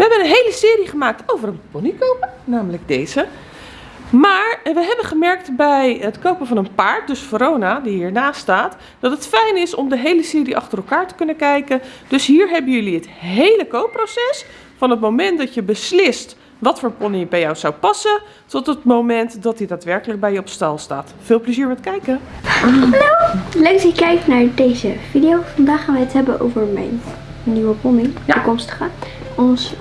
We hebben een hele serie gemaakt over een pony kopen, namelijk deze. Maar we hebben gemerkt bij het kopen van een paard, dus Verona, die hiernaast staat, dat het fijn is om de hele serie achter elkaar te kunnen kijken. Dus hier hebben jullie het hele koopproces, van het moment dat je beslist wat voor pony bij jou zou passen, tot het moment dat hij daadwerkelijk bij je op stal staat. Veel plezier met kijken! Hallo, leuk dat je kijkt naar deze video. Vandaag gaan we het hebben over mijn nieuwe pony, Ja. toekomstige. Ons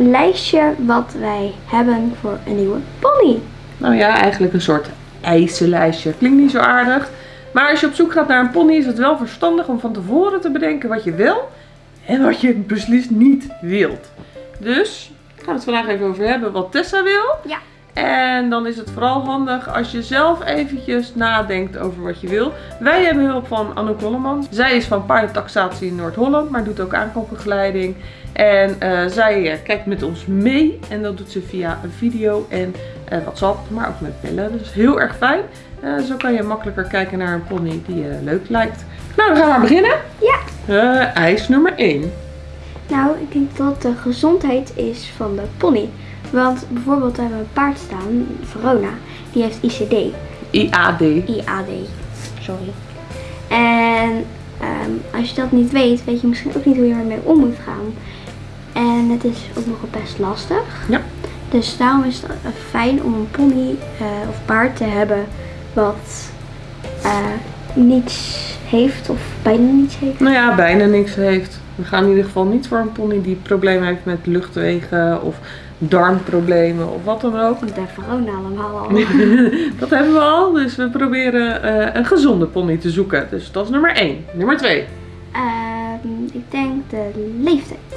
lijstje wat wij hebben voor een nieuwe pony. Nou ja, eigenlijk een soort eisenlijstje. Klinkt niet zo aardig. Maar als je op zoek gaat naar een pony is het wel verstandig om van tevoren te bedenken wat je wil en wat je beslist niet wilt. Dus gaan we het vandaag even over hebben wat Tessa wil. Ja. En dan is het vooral handig als je zelf eventjes nadenkt over wat je wil. Wij hebben hulp van Anouk Holleman. Zij is van paardentaxatie in Noord-Holland, maar doet ook aankoopbegeleiding. En eh, zij eh, kijkt met ons mee en dat doet ze via een video en eh, WhatsApp, maar ook met bellen. Dus heel erg fijn. Zo kan je makkelijker kijken naar een pony die je leuk lijkt. Nou, dan gaan we maar beginnen. Ja. Eis nummer 1. Nou, ik denk dat de gezondheid is van de pony. Want bijvoorbeeld hebben we een paard staan, Verona, die heeft ICD. IAD. IAD, sorry. En ehm, als je dat niet weet, weet je misschien ook niet hoe je ermee om moet gaan. En het is ook nog best lastig. Ja. Dus daarom is het eh, fijn om een pony eh, of paard te hebben wat eh, niets heeft of bijna niets heeft. Nou ja, bijna niks heeft. We gaan in ieder geval niet voor een pony die problemen heeft met luchtwegen of darmproblemen of wat dan ook. Want de Verona allemaal al. dat hebben we al, dus we proberen een gezonde pony te zoeken. Dus dat is nummer 1. Nummer 2. Ehm, ik denk de leeftijd.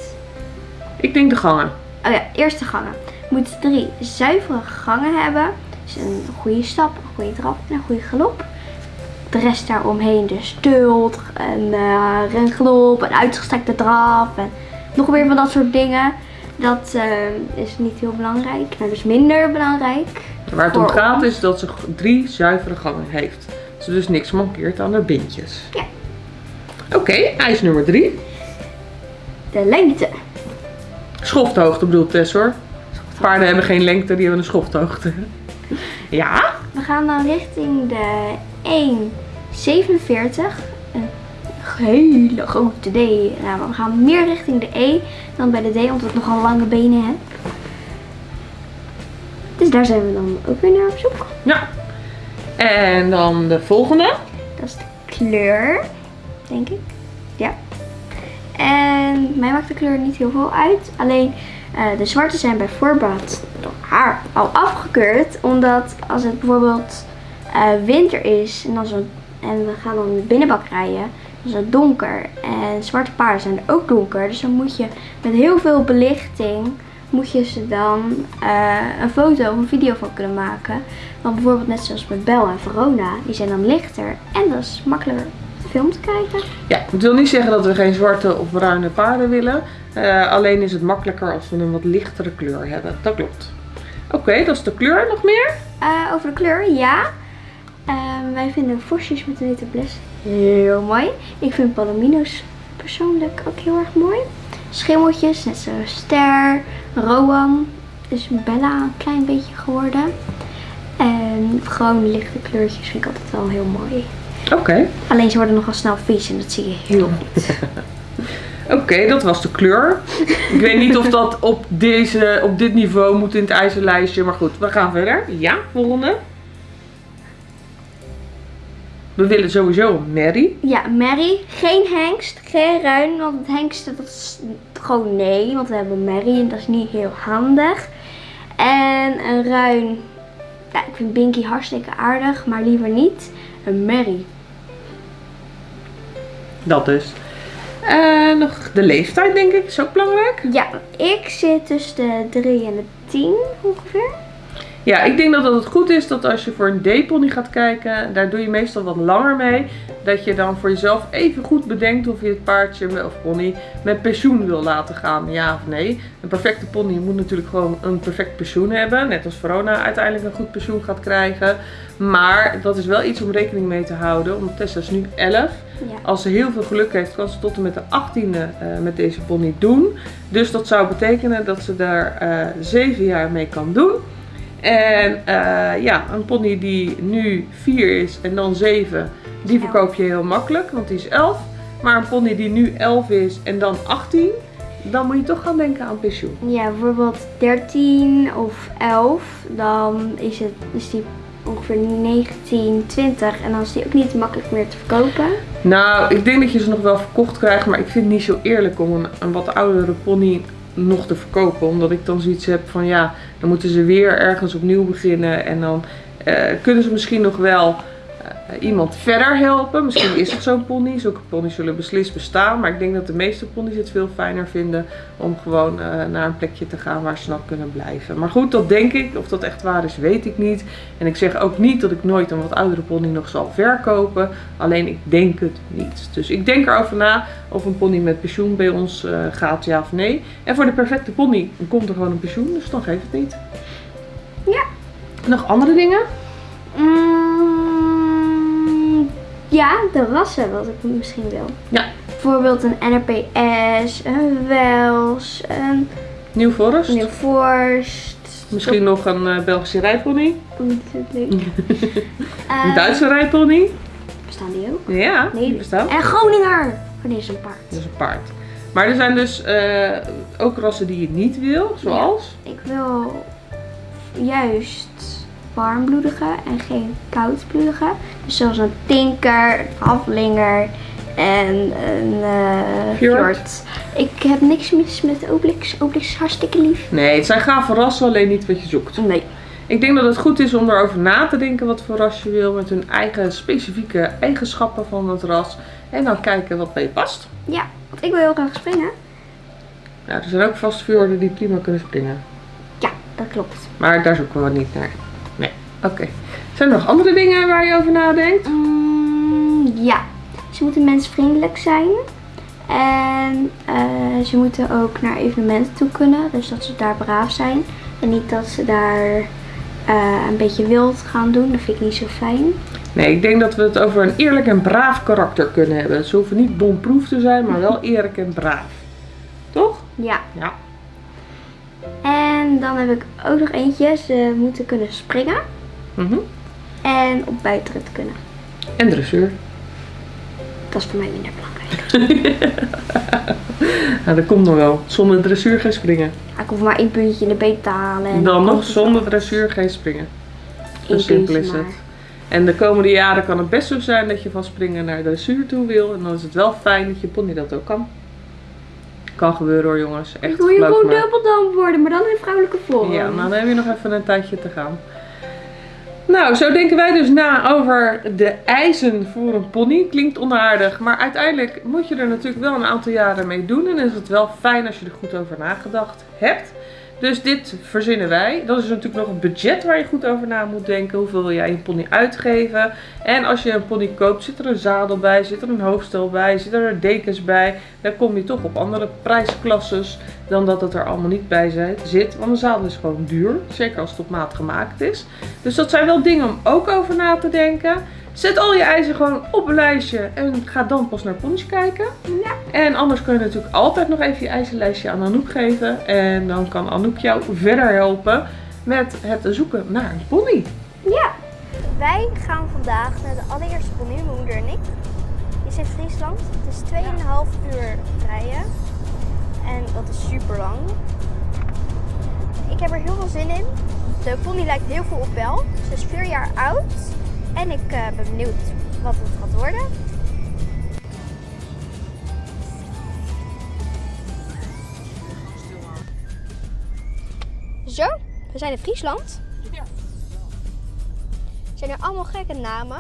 Ik denk de gangen. Oh ja, eerste gangen. Je moet drie zuivere gangen hebben. Dus een goede stap, een goede trap en een goede galop. De rest daaromheen, dus stult, een uh, rengalop, een uitgestrekte draf en nog weer van dat soort dingen. Dat eh, is niet heel belangrijk. Nou, dus minder belangrijk. Waar het om gaat ons. is dat ze drie zuivere gangen heeft. Ze dus niks mankeert aan haar bindjes. Ja. Oké, eis nummer 3. De lengte. Schofthoogte bedoelt Tess hoor. Paarden hebben geen lengte, die hebben een schofthoogte. Ja? We gaan dan richting de 1,47. Een hele grote D. Nou, maar we gaan meer richting de E dan bij de D, omdat ik nogal lange benen heb. Dus daar zijn we dan ook weer naar op zoek. Ja. En dan de volgende. Dat is de kleur, denk ik. Ja. En mij maakt de kleur niet heel veel uit. Alleen eh, de zwarte zijn bij voorbaat door haar al afgekeurd. Omdat als het bijvoorbeeld eh, winter is en, en we gaan dan de binnenbak rijden, dan is het donker. En zwarte paarden zijn ook donker. Dus dan moet je met heel veel belichting moet je ze dan eh, een foto of een video van kunnen maken. Want bijvoorbeeld net zoals met Bel en Verona, die zijn dan lichter. En dat is makkelijker op de film te kijken. Ja, het wil niet zeggen dat we geen zwarte of bruine paarden willen. Eh, alleen is het makkelijker als we een wat lichtere kleur hebben. Dat klopt. Oké, dat is de kleur. Nog meer? Eh, over de kleur, ja. Ehm, wij vinden vosjes met een witte bles heel mooi. Ik vind palomino's persoonlijk ook heel erg mooi. Schimmeltjes, net zoals Ster, Rowan. Is Bella een klein beetje geworden. En gewoon lichte kleurtjes vind ik altijd wel heel mooi. Oké. Alleen ze worden nogal snel vies en dat zie je heel goed. Oké, dat was de kleur. Ik weet niet of dat op, deze, op dit niveau moet in het ijzerlijstje. Maar goed, we gaan verder. Ja, volgende. We willen sowieso Mary. Ja, Mary. Geen hengst, geen ruin. Want het hengsten, dat is gewoon nee. Want we hebben Mary en dat is niet heel handig. En een ruin. Ja, ik vind Binky hartstikke aardig, maar liever niet. Een Mary. Dat dus. En nog de leeftijd, denk ik, is ook belangrijk. Ja, ik zit tussen de 3 en de 10 ongeveer. Ja, ik denk dat het goed is dat als je voor een D-pony gaat kijken, daar doe je meestal wat langer mee. Dat je dan voor jezelf even goed bedenkt of je het paardje of pony met pensioen wil laten gaan. Ja of nee. Een perfecte pony moet natuurlijk gewoon een perfect pensioen hebben. Net als Verona uiteindelijk een goed pensioen gaat krijgen. Maar dat is wel iets om rekening mee te houden. Want Tessa is nu 11. Ja. Als ze heel veel geluk heeft, kan ze tot en met de 18e eh, met deze pony doen. Dus dat zou betekenen dat ze daar eh 7 jaar mee kan doen. En eh, ja, een pony die nu 4 is en dan 7, die verkoop je heel makkelijk, want die is 11. Maar een pony die nu 11 is en dan 18, dan moet je toch gaan denken aan pensioen. Ja, bijvoorbeeld 13 of 11, dan is, het, is die ongeveer 19, 20 en dan is die ook niet makkelijk meer te verkopen. Nou, ik denk dat je ze nog wel verkocht krijgt, maar ik vind het niet zo eerlijk om een, een wat oudere pony nog te verkopen. Omdat ik dan zoiets heb van ja, dan moeten ze weer ergens opnieuw beginnen. En dan eh, kunnen ze misschien nog wel iemand verder helpen. Misschien is het zo'n pony. Zulke ponies zullen beslist bestaan. Maar ik denk dat de meeste ponies het veel fijner vinden om gewoon eh, naar een plekje te gaan waar ze nog kunnen blijven. Maar goed, dat denk ik. Of dat echt waar is, weet ik niet. En ik zeg ook niet dat ik nooit een wat oudere pony nog zal verkopen. Alleen ik denk het niet. Dus ik denk erover na of een pony met pensioen bij ons eh, gaat, ja of nee. En voor de perfecte pony komt er gewoon een pensioen, dus dan geef het niet. Ja. Nog andere dingen? Mm, ja, de rassen wat ik misschien wil. Ja. Bijvoorbeeld een NRPS, een Wels, een Nieuw Forest. New Forst. Misschien nog een eh, Belgische rijpony. Leuk. Een Eh, Duitse rijpony. Bestaan die ook? Ja, Nee. die bestaat. En Groninger. Oh, dit is een paard. Dat is een paard. Maar er zijn dus eh, ook rassen die je niet wil, zoals? Ik wil juist warmbloedige en geen koudbloedige. Dus zoals een tinker, een haflinger en een fjord. Ik heb niks mis met Obelix. Obelix is hartstikke lief. Nee, het zijn gave rassen, alleen niet wat je zoekt. Nee. Ik denk dat het goed is om erover na te denken wat voor ras je wil, met hun eigen specifieke eigenschappen van het ras. En dan kijken wat bij je past. Ja, want ik wil heel graag springen. Ja, er zijn ook vast fjorden die prima kunnen springen. Ja, dat klopt. Maar daar zoeken we niet naar. Oké. Zijn er nog andere dingen waar je over nadenkt? Mm, ja, ze moeten mensvriendelijk zijn. En eh, ze moeten ook naar evenementen toe kunnen. Dus dat ze daar braaf zijn. En niet dat ze daar eh, een beetje wild gaan doen. Dat vind ik niet zo fijn. Nee, ik denk dat we het over een eerlijk en braaf karakter kunnen hebben. Ze hoeven niet bomproef te zijn, maar wel eerlijk en braaf. Toch? Ja. Ja. En dan heb ik ook nog eentje. Ze moeten kunnen springen. Mhm. En op buitenrit kunnen. En dressuur. Dat is voor mij minder belangrijk. Nou, dat komt nog wel. Zonder dressuur geen springen. Ja, Ik hoef maar één puntje in de beet te halen. En Dan nog zonder dressuur geen springen. Zo simpel is het. maar. En de komende jaren kan het best zo zijn dat je van springen naar dressuur toe wil. En dan is het wel fijn dat je pony dat ook kan. Kan gebeuren hoor jongens. Echt, Ik wil je gewoon dubbeldam worden, maar dan in vrouwelijke vorm. Ja, nou dan heb je nog even een tijdje te gaan. Nou, zo denken wij dus na over de eisen voor een pony. Klinkt onaardig, maar uiteindelijk moet je er natuurlijk wel een aantal jaren mee doen. En is het wel fijn als je er goed over nagedacht hebt. Dus dit verzinnen wij. Dat is natuurlijk nog een budget waar je goed over na moet denken. Hoeveel wil jij je pony uitgeven? En als je een pony koopt, zit er een zadel bij, zit er een hoofdstel bij, zit er dekens bij. Dan kom je toch op andere prijsklasses dan dat het er allemaal niet bij zi- zit. Want een zadel is gewoon duur, zeker als het op maat gemaakt is. Dus dat zijn wel dingen om ook over na te denken. Zet al je eisen gewoon op een lijstje en ga dan pas naar ponies kijken. Ja. En anders kun je natuurlijk altijd nog even je eisenlijstje aan Anouk geven. En dan kan Anouk jou verder helpen met het zoeken naar een pony. Ja. Wij gaan vandaag naar de allereerste pony, mijn moeder en ik. Die is in Friesland. Het is 2,5 uur rijden. En dat is super lang. Ik heb er heel veel zin in. De pony lijkt heel veel op Bel. Ze is 4 jaar oud. En ik eh, ben benieuwd wat het gaat worden. Zo, we zijn in Friesland. zijn er allemaal gekke namen.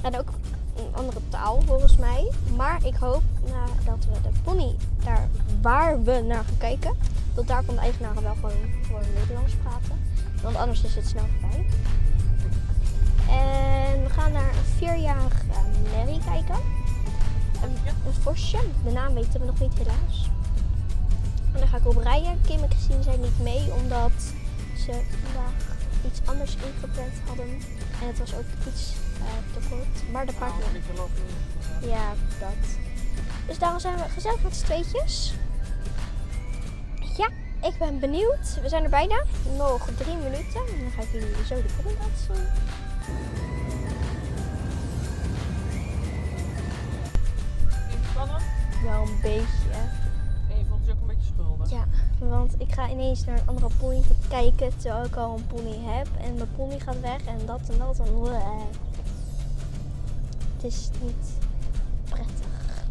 En ook een andere taal volgens mij. Maar ik hoop nadat we de pony daar waar we naar gaan kijken, dat daar van de eigenaren wel gewoon, gewoon Nederlands praten. Want anders is het snel voorbij. En we gaan naar een vierjarig uh, Mary kijken. Een, een vosje. De naam weten we nog niet helaas. En dan ga ik op rijden. Kim en Christine zijn niet mee omdat ze vandaag iets anders ingepland hadden. En het was ook iets uh, te kort. Maar de partner. Ja, dat. Dus daarom zijn we gezellig met z'n tweetjes. Ja, ik ben benieuwd. We zijn er bijna. Nog drie minuten. En dan ga ik jullie zo de laten zien. Wel een beetje. En je voelt je ook een beetje schuldig. Ja, want ik ga ineens naar een andere pony te kijken terwijl ik al een pony heb. En mijn pony gaat weg en dat en dat en bleh. Het is niet prettig.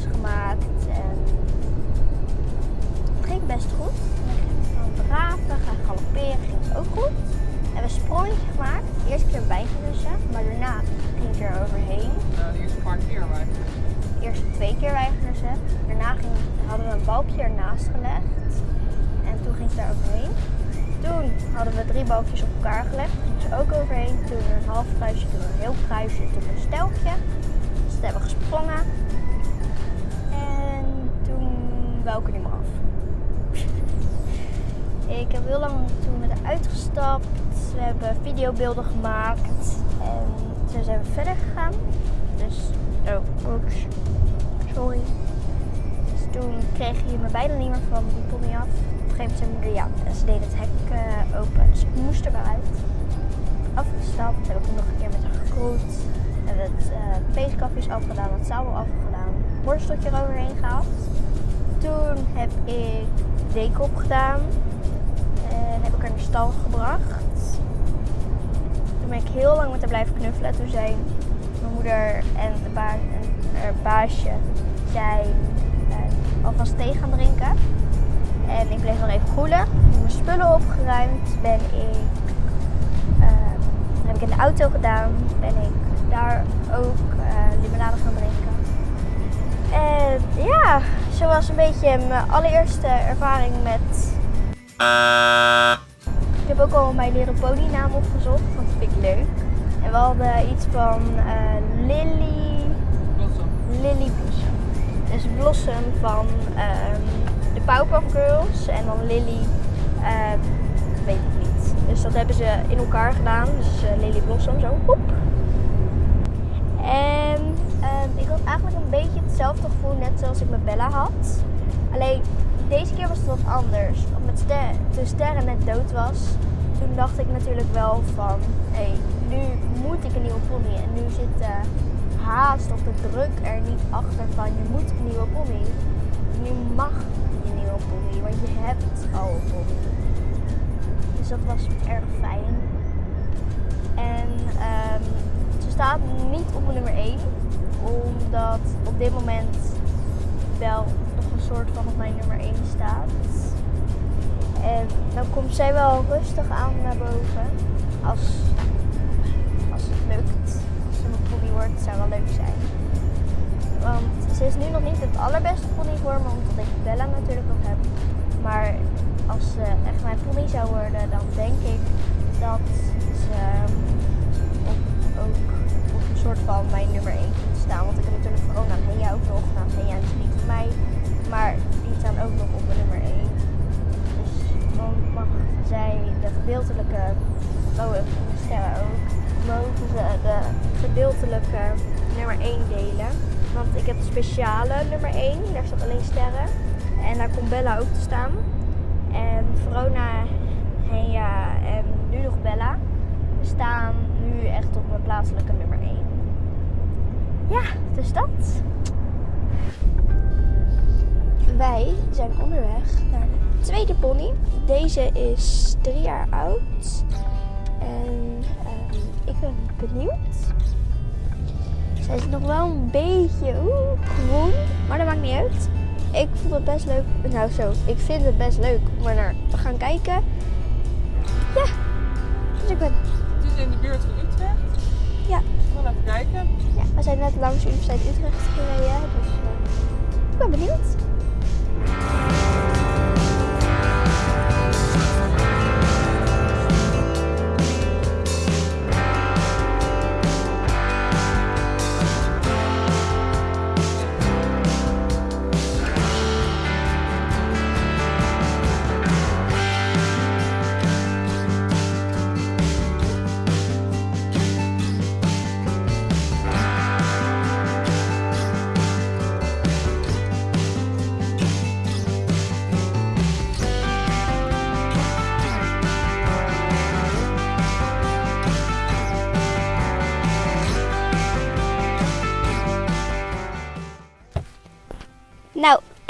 Gemaakt en het ging best goed. En ik ging gaan draven, gaan galopperen, ging het ook goed. We hebben een sprongetje gemaakt. De eerste keer bijgelussen, maar daarna ging ik er overheen. Nou, eerste paar keer eerste twee keer bijgelussen. Daarna ging, hadden we een balkje ernaast gelegd. En toen ging ze daar overheen. Toen hadden we drie balkjes op elkaar gelegd. Toen ging ze ook overheen. Toen een half kruisje, toen een heel kruisje, toen een stelkje. Dus toen hebben we gesprongen. Er niet meer af. Ik heb heel lang toen met haar uitgestapt. We hebben videobeelden gemaakt. En toen zijn we verder gegaan. Dus, oh, oeps. Sorry. Dus toen kreeg je me bijna niet meer van die pony af. Op een gegeven moment ja. En ze deed het hek uh, open. Dus ik moest er wel uit. Afgestapt. Heb ik nog een keer met haar gekroet. Hebben het uh, afgedaan. Het zadel afgedaan. Borsteltje eroverheen gehaald. Toen heb ik deken opgedaan. En heb ik haar naar de stal gebracht. Toen ben ik heel lang met haar blijven knuffelen. Toen zei mijn moeder en, de ba en haar baasje zijn uh, alvast thee gaan drinken. En ik bleef nog even koelen. Heb mijn spullen opgeruimd. Ben ik, uh, heb ik in de auto gedaan. Ben ik daar ook uh, limonade gaan drinken. En ja, zo was een beetje mijn allereerste ervaring met ik heb ook al mijn Little Pony naam opgezocht, want dat vind ik leuk. En we hadden iets van uh, Lily... Blossom. Lily Blossom. Dus Blossom van um, de Powerpuff Girls en dan Lily, uh, weet ik niet. Dus dat hebben ze in elkaar gedaan. Dus uh, Lily Blossom, zo. Hoep. En Ehm, ik had eigenlijk een beetje hetzelfde gevoel net zoals ik met Bella had. Alleen deze keer was het wat anders. Omdat ster toen Sterren net dood was, toen dacht ik natuurlijk wel van... Hé, hey, nu moet ik een nieuwe pony. En nu zit de haast of de druk er niet achter van je moet een nieuwe pony. Nu mag je een nieuwe pony, want je hebt al een pony. Dus dat was erg fijn. En um, ze staat niet op nummer 1 omdat op dit moment wel nog een soort van op mijn nummer 1 staat. En dan komt zij wel rustig aan naar boven. Als, als het lukt. Als ze een pony wordt, zou wel leuk zijn. Want ze is nu nog niet het allerbeste pony voor me, omdat ik Bella natuurlijk nog heb. Maar als ze echt mijn pony zou worden, dan denk ik dat ze ook op een soort van mijn nummer 1 staan. Want ik heb natuurlijk Verona en Henja ook nog. Nou, Henja is niet van mij. Maar die staan ook nog op nummer 1. Dus dan mag zij de gedeeltelijke, oh de sterren ook, mogen ze de gedeeltelijke nummer 1 delen. Want ik heb de speciale nummer 1, daar staat alleen sterren. En daar komt Bella ook te staan. En Verona, Henja en nu nog Bella staan nu echt op mijn plaatselijke nummer 1. Ja, dus dat. Wij zijn onderweg naar de tweede pony. Deze is drie jaar oud. En um, ik ben benieuwd. Zij is nog wel een beetje groen, maar dat maakt niet uit. Ik vond het best leuk. Nou zo, ik vind het best leuk om er naar te gaan kijken. Ja, dus ik ben... Het is in de buurt van gaan kijken. Ja, we zijn net langs de Universiteit Utrecht gereden, dus uh, ik ben benieuwd.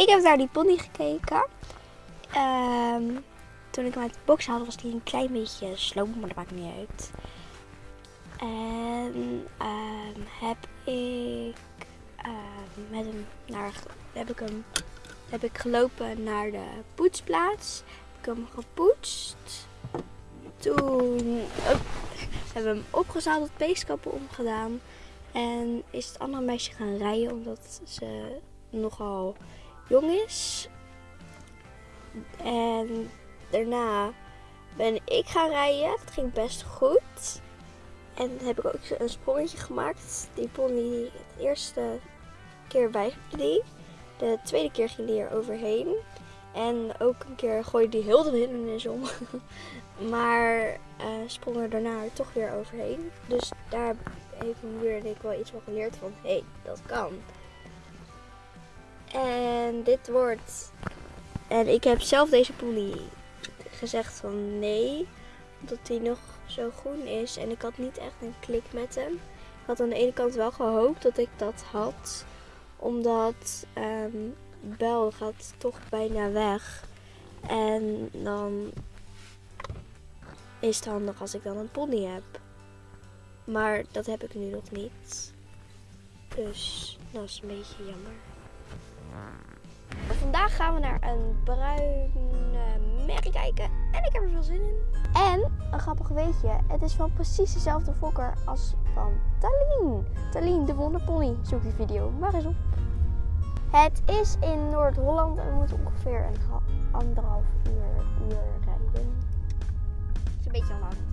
Ik heb naar die pony gekeken. Um, toen ik hem uit de box haalde was hij een klein beetje sloom, maar dat maakt niet uit. En um, heb ik uh, met hem naar, heb ik hem heb ik gelopen naar de poetsplaats. Heb ik hem gepoetst. Toen hebben we hem opgezadeld, peeskappen omgedaan. En is het andere meisje gaan rijden omdat ze nogal jong is. En daarna ben ik gaan rijden. Het ging best goed. En heb ik ook een sprongetje gemaakt. Die pony de eerste keer weigerde die. De tweede keer ging die er overheen. En ook een keer gooide die heel de hindernis om. maar uh, sprong er daarna toch weer overheen. Dus daar heeft mijn moeder en ik wel iets van geleerd van, hé, hey, dat kan. En dit wordt. En ik heb zelf deze pony gezegd van nee. Omdat hij nog zo groen is. En ik had niet echt een klik met hem. Ik had aan de ene kant wel gehoopt dat ik dat had. Omdat um, Bel gaat toch bijna weg. En dan is het handig als ik dan een pony heb. Maar dat heb ik nu nog niet. Dus dat is een beetje jammer. Vandaag gaan we naar een bruine merrie kijken en ik heb er veel zin in. En een grappig weetje, het is van precies dezelfde fokker als van Talien. Talien, de wonderpony. Zoek die video maar eens op. Het is in Noord-Holland en we moeten ongeveer een anderhalf uur, uur rijden. Het is een beetje lang.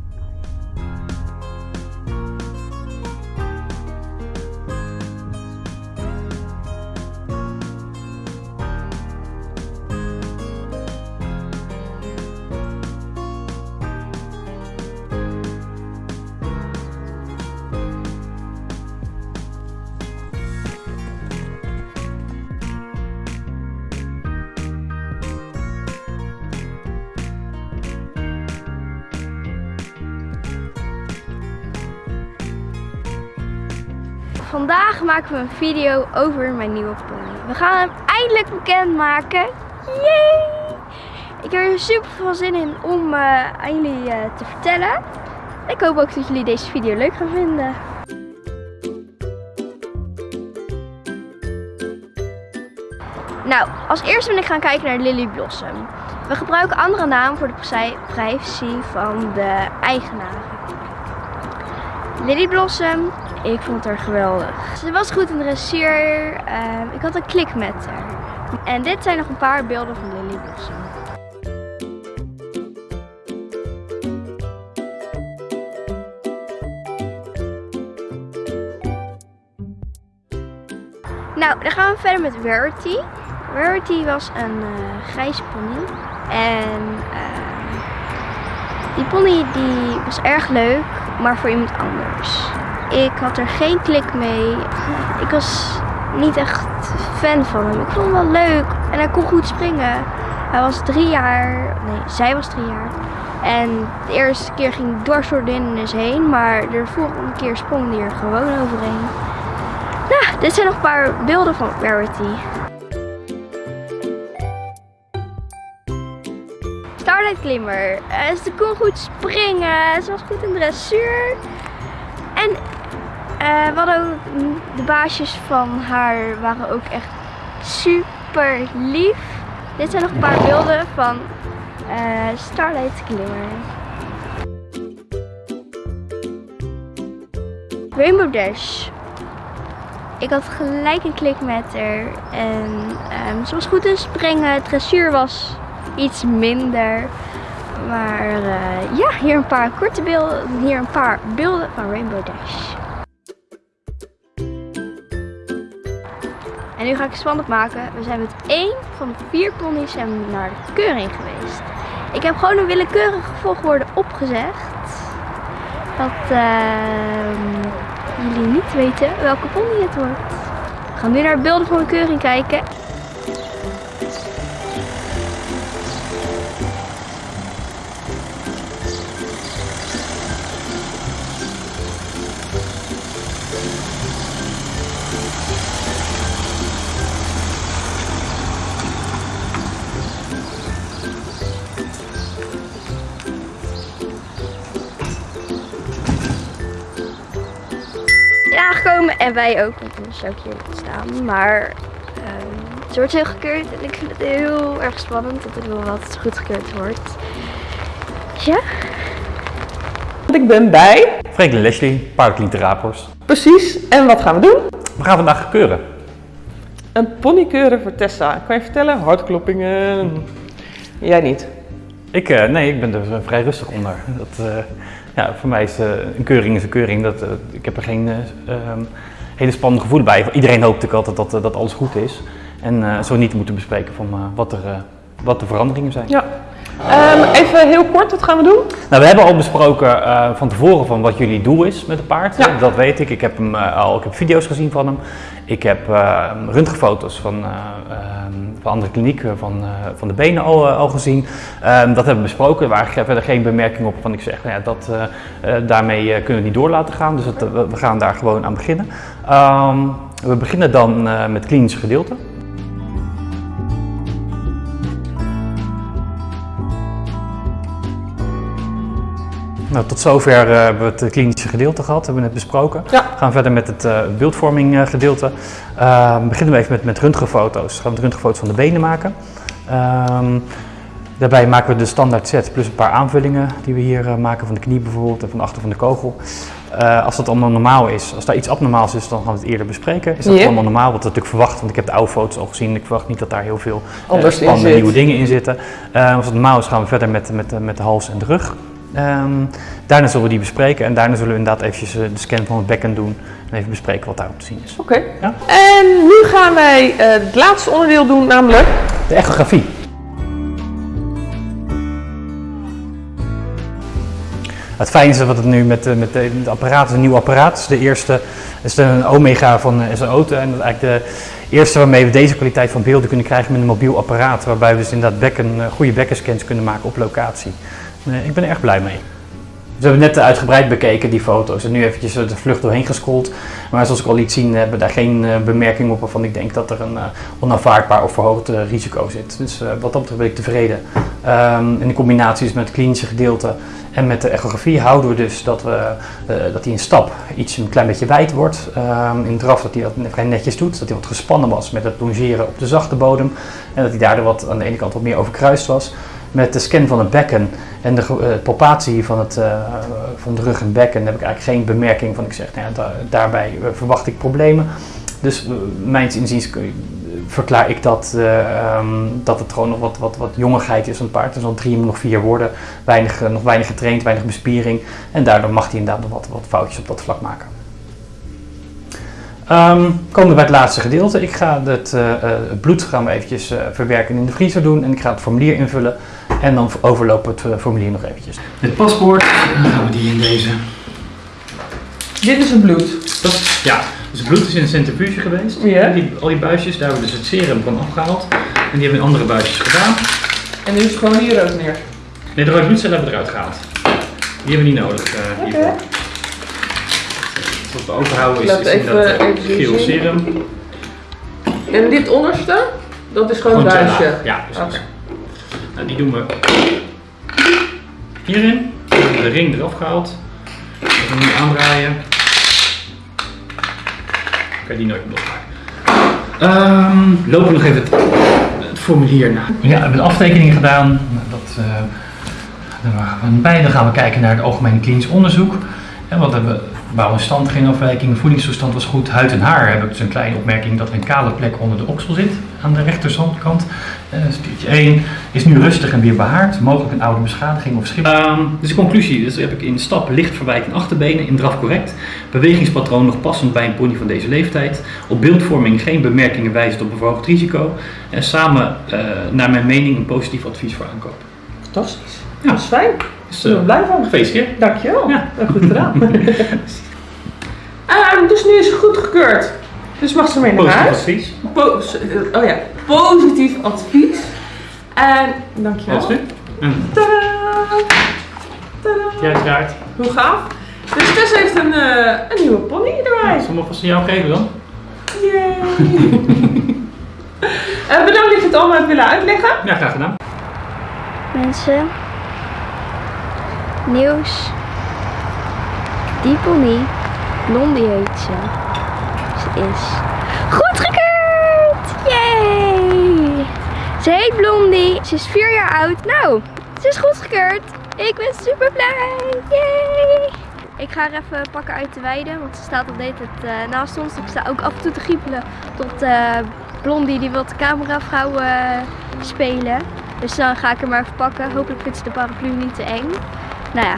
Maken we een video over mijn nieuwe pony. We gaan hem eindelijk bekendmaken. Yay! Ik heb er super veel zin in om uh, aan jullie uh, te vertellen. Ik hoop ook dat jullie deze video leuk gaan vinden. Nou, als eerste ben ik gaan kijken naar Lily Blossom. We gebruiken andere namen voor de privacy van de eigenaren. Lily Blossom, ik vond haar geweldig. Ze was goed in de dressuur. Uh, ik had een klik met haar. En dit zijn nog een paar beelden van Lily Blossom. Nou, dan gaan we verder met Rarity. Rarity was een uh, grijze pony. En uh, die pony die was erg leuk, maar voor iemand anders. Ik had er geen klik mee. Ik was niet echt fan van hem. Ik vond hem wel leuk en hij kon goed springen. Hij was drie jaar, nee, zij was drie jaar. En de eerste keer ging hij door de hindernis heen, maar de volgende keer sprong hij er gewoon overheen. Nou, dit zijn nog een paar beelden van Rarity. Starlight Glimmer. Uh, ze kon goed springen, ze was goed in dressuur. Uh, we hadden ook, de baasjes van haar waren ook echt super lief. Dit zijn nog een paar beelden van uh, Starlight Glimmer. Rainbow Dash. Ik had gelijk een klik met haar. En um, ze was goed in springen. Dressuur was iets minder. Maar uh, ja, hier een paar korte beelden. Hier een paar beelden van Rainbow Dash. En nu ga ik het spannend maken. We zijn met één van de vier ponies naar de keuring geweest. Ik heb gewoon een willekeurige volgorde opgezegd. Dat uh, jullie niet weten welke pony het wordt. We gaan nu naar de beelden van de keuring kijken. En wij ook, want anders zou ik hier niet staan. Maar um, het wordt heel gekeurd en ik vind het heel erg spannend dat ik wil wat het goed gekeurd wordt. Ja. Ik ben bij Franklin Leslie, paardenkliniek Rapors. Precies, en wat gaan we doen? We gaan vandaag keuren. Een pony keuren voor Tessa. Kan je vertellen? Hartkloppingen. Jij niet? Ik, uh, nee, ik ben er vrij rustig onder. Dat, uh, ja, voor mij is uh, een keuring een keuring. Dat, ik heb er geen ehm, hele spannende gevoel bij. Iedereen hoopt natuurlijk altijd dat, dat alles goed is. En zo niet moeten bespreken van wat, er, wat de veranderingen zijn. Ja. Um, even heel kort, wat gaan we doen? Nou, we hebben al besproken uh, van tevoren van wat jullie doel is met het paard. Ja. Dat weet ik. Ik heb, hem, uh, al, ik heb video's gezien van hem. Ik heb uh, röntgenfoto's van, van andere klinieken van, van de benen al, al gezien. Um, dat hebben we besproken. Er waren verder geen bemerkingen op van ik zeg, nou ja, dat, daarmee kunnen we het niet door laten gaan. Dus het, we gaan daar gewoon aan beginnen. Um, we beginnen dan met het klinische gedeelte. Nou, tot zover uh, hebben we het klinische gedeelte gehad, hebben we net besproken. Ja. We gaan verder met het uh, beeldvorming gedeelte. Ehm, beginnen we even met, met röntgenfoto's. We gaan we röntgenfoto's van de benen maken. Um, daarbij maken we de standaard set plus een paar aanvullingen die we hier maken van de knie bijvoorbeeld en van de achter van de kogel. als dat allemaal normaal is, als daar iets abnormaals is, dan gaan we het eerder bespreken. Is dat allemaal normaal? Wat we natuurlijk verwacht, want ik heb de oude foto's al gezien. Ik verwacht niet dat daar heel veel spannende nieuwe dingen in zitten. Eh, als het normaal is, gaan we verder met, met, met de hals en de rug. Ehm, daarna zullen we die bespreken en daarna zullen we inderdaad eventjes eh, de scan van het bekken doen en even bespreken wat daarop te zien is. Oké. Ja. En nu gaan wij eh, het laatste onderdeel doen, namelijk... De echografie. Het fijne is dat het nu met, eh, met de- het apparaat is een nieuw apparaat. De eerste is een Omega van SAO. En dat is eigenlijk de eerste waarmee we deze kwaliteit van beelden kunnen krijgen met een mobiel apparaat. Waarbij we dus inderdaad bekken, goede bekkenscans kunnen maken op locatie. Eh, ik ben er erg blij mee. we hebben net uitgebreid bekeken die foto's en nu eventjes de vlucht doorheen gescrolld. Maar zoals ik al liet zien hebben we daar geen uh, bemerking op waarvan ik denk dat er een uh, onaanvaardbaar of verhoogd uh, risico zit. Dus wat dat betreft ben ik tevreden. Um, in de combinaties met het klinische gedeelte en met de echografie houden we dus dat, we, dat hij een stap iets een klein beetje wijd wordt. Um, in draf dat hij dat vrij netjes doet, dat hij wat gespannen was met het longeren op de zachte bodem. En dat hij daardoor wat aan de ene kant wat meer overkruist was. Met de scan van het bekken en de uh, palpatie van, het, uh, van de rug en bekken heb ik eigenlijk geen bemerking van. Ik zeg, nou ja, da daarbij uh, verwacht ik problemen. Dus mijns inziens verklaar ik dat, um, dat het gewoon nog wat, wat, wat jongigheid is van het paard. Dus al drie, nog vier worden, weinig, nog weinig getraind, weinig bespiering. En daardoor mag hij inderdaad nog wat, wat foutjes op dat vlak maken. Um, komen we bij het laatste gedeelte. Ik ga het, uh, het bloed eventjes uh, verwerken in de vriezer doen en ik ga het formulier invullen en dan overlopen we het formulier nog eventjes. Het paspoort, dan gaan we die in deze. Dit is het bloed. Dat, ja, dus het bloed is in een centrifuge geweest. Ja. Die, al die buisjes, daar hebben we dus het serum van afgehaald en die hebben we in andere buisjes gedaan. En nu is het gewoon hier ook neer. Nee, de rode bloedcellen hebben we eruit gehaald. Die hebben we niet nodig uh, hiervoor. Okay. Wat we overhouden is, is even, dat uh, even geel serum. En dit onderste, dat is gewoon een Gewoon buisje. Ja, precies. Oké. Nou, die doen we hierin. We hebben de ring eraf gehaald. We gaan nu aandraaien. Kan je die nooit meer losmaken. Ehm, lopen we nog even het, formulier na. Ja, we hebben een aftekening gedaan. Dat, uh, bij dan gaan we kijken naar het algemene klinisch onderzoek. En wat hebben we? Bouw en stand, geen afwijking, voedingstoestand was goed. Huid en haar heb ik dus een kleine opmerking dat er een kale plek onder de oksel zit aan de rechterzandkant. Uh, stiertje 1 is nu rustig en weer behaard, mogelijk een oude beschadiging of schip. Um, dus de conclusie, dus heb ik in stap licht verwijking achterbenen, in draf correct. Bewegingspatroon nog passend bij een pony van deze leeftijd. Op beeldvorming geen bemerkingen wijzend op een verhoogd risico. En samen, uh, naar mijn mening, een positief advies voor aankoop. Fantastisch. Ja. Dat is fijn. Dus, Ik ben er blij van. Gefeliciteerd. Dankjewel. Ja. Goed gedaan. Ehm, dus nu is het goedgekeurd. Dus mag ze mee naar Positief huis. advies. Po- oh ja, positief advies. En dankjewel. Alsjeblieft. En Tadaa! Tadaa! jij draait. Hoe gaaf. Dus Tess heeft een, eh, een nieuwe pony erbij. Zal ik vast aan jou geven dan? Yay! Eh, bedankt dat je het allemaal hebt willen uitleggen. Ja, graag gedaan. Mensen, nieuws. Die pony, Blondie heet ze. Is goedgekeurd! Yay! Ze heet Blondie, ze is vier jaar oud. Nou, ze is goedgekeurd. Ik ben super blij! Yay! Ik ga haar even pakken uit de weide, want ze staat al de hele tijd eh, naast ons. Ik sta ook af en toe te giepelen tot eh, Blondie die wil de cameravrouw eh spelen. Dus dan ga ik hem maar even pakken. Hopelijk vindt ze de paraplu niet te eng. Nou ja,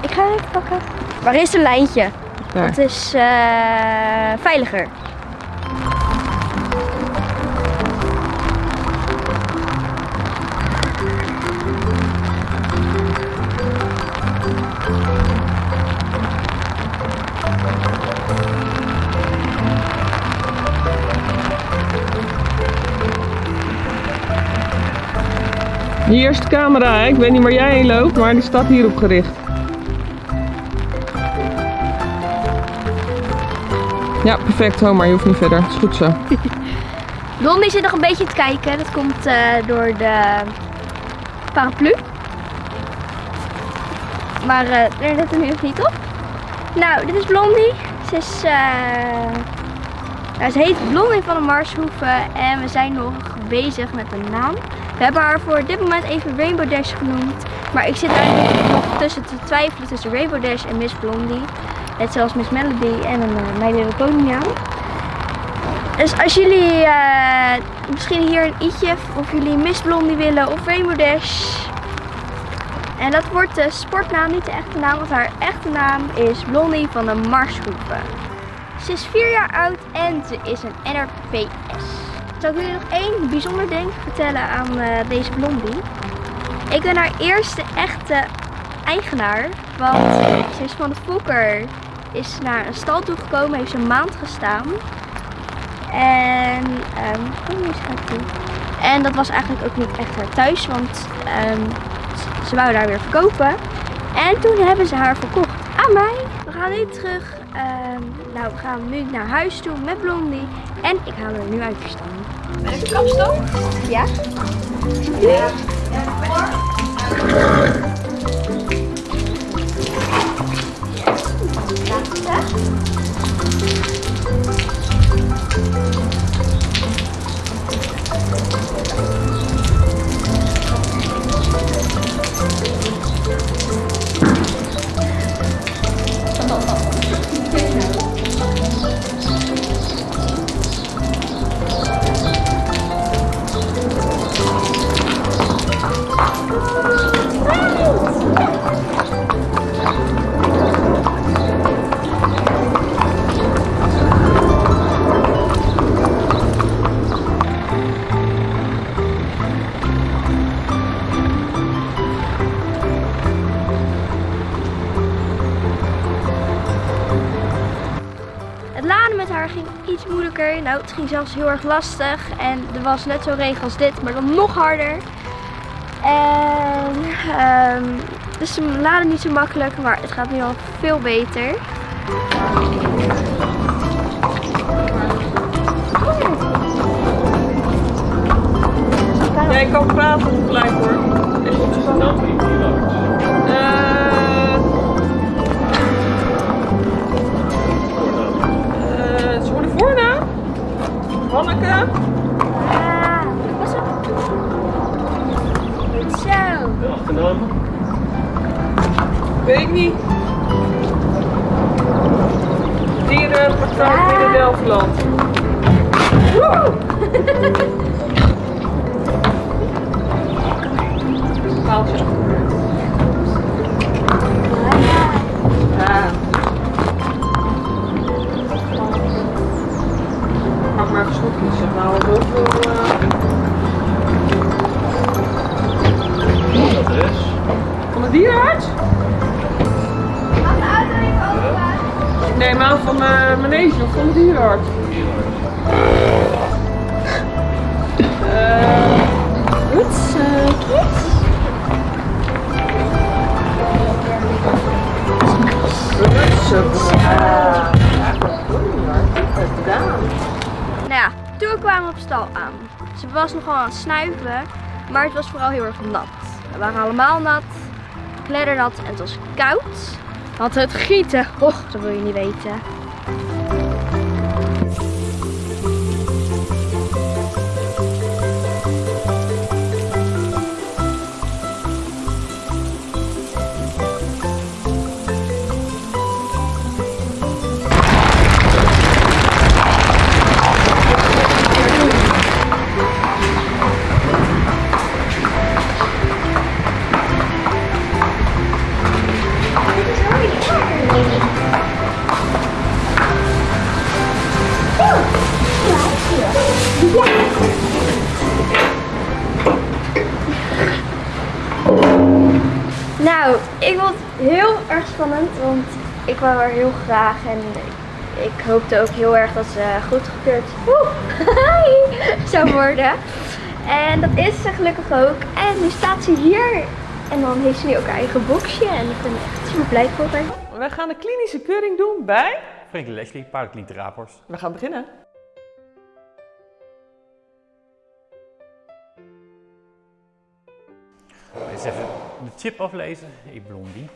ik ga hem even pakken. Waar is een lijntje? Daar. Het is eh, veiliger. Hier is de camera, hè? ik weet niet waar jij heen loopt, maar die staat hierop gericht. Ja, perfect, Homer, je hoeft niet verder. is goed zo. Blondie zit nog een beetje te kijken. Dat komt eh, door de paraplu. Maar eh er let er nu nog niet op. Nou, dit is Blondie. Ze is... eh, nou, ze heet Blondie van de Marshoeven en we zijn nog bezig met een naam. We hebben haar voor dit moment even Rainbow Dash genoemd. Maar ik zit eigenlijk nog tussen te twijfelen tussen Rainbow Dash en Miss Blondie. Net zoals Miss Melody en een uh, My Little Pony naam. Dus als jullie eh, misschien hier een i'tje of jullie Miss Blondie willen of Rainbow Dash. En dat wordt de sportnaam, niet de echte naam, want haar echte naam is Blondie van de Marshoeven. Ze is 4 jaar oud en ze is een NRPS. Zal ik jullie nog één bijzonder ding vertellen aan eh, deze Blondie? Ik ben haar eerste echte eigenaar, want ze is van de Fokker is naar een stal toe gekomen, heeft een maand gestaan. En, die. En dat was eigenlijk ook niet echt haar thuis, want ehm, ze- wou daar weer verkopen. En toen hebben ze haar verkocht aan mij. We gaan nu terug. ehm, nou, we gaan nu naar huis toe met Blondie. En ik haal haar nu uit de stal. Een kapstok? Ja? Het Nou, het ging zelfs heel erg lastig. En er was net zo'n regen als dit, maar dan nog harder. En ehm, dus ze laden niet zo makkelijk, maar het gaat nu al veel beter. Jij kan praten gelijk hoor. Op. Goed zo. Achternaam? Weet ik niet. Dierenpartij binnen Delftland. Woe! Paaltje Maar snoepjes. We halen zoveel. eh, Dat is. Van de dierenarts? Nee, maar van de manege of van de dierenarts. Eh, Goed zo, gedaan. Toen kwamen we op stal aan. Ze was nogal aan het snuiven, maar het was vooral heel erg nat. We waren allemaal nat, kleddernat en het was koud. Want het gieten, och, dat wil je niet weten. Ik er heel graag en ik hoopte ook heel erg dat ze goedgekeurd woe, zou worden. En dat is ze gelukkig ook. En nu staat ze hier en dan heeft ze nu ook haar eigen boxje en ik ben echt super blij voor haar. Wij gaan de klinische keuring doen bij. Frankie Leslie, Raaphorst. We gaan beginnen. Eens even de chip aflezen. Hey blondie.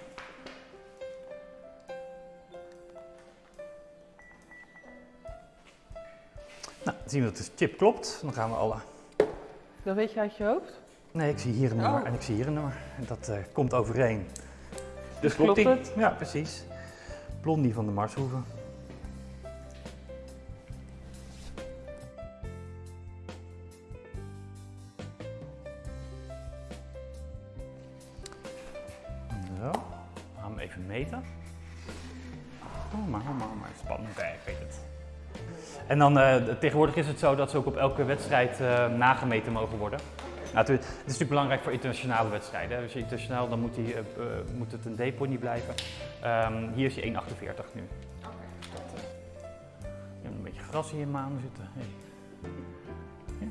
Nou, dan zien we dat de chip klopt. Dan gaan we alle... Dat weet je uit je hoofd. Nee, ik zie hier een nummer Oh. en ik zie hier een nummer. En dat eh, komt overeen. Dus klopt die? het? Ja, precies. Blondie van de Marshoeven. Zo, we gaan hem even meten. Oh, maar, oh, maar, maar, spannend, hè, ik weet het. En dan eh, tegenwoordig is het zo dat ze ook op elke wedstrijd eh, nagemeten mogen worden. Nou, het, is natuurlijk belangrijk voor internationale wedstrijden. hè. Dus internationaal dan moet, eh, moet het een D-pony blijven. Ehm, hier is hij 1,48 nu. Eh, je hebt een beetje gras in je maan zitten. Hey. Ja.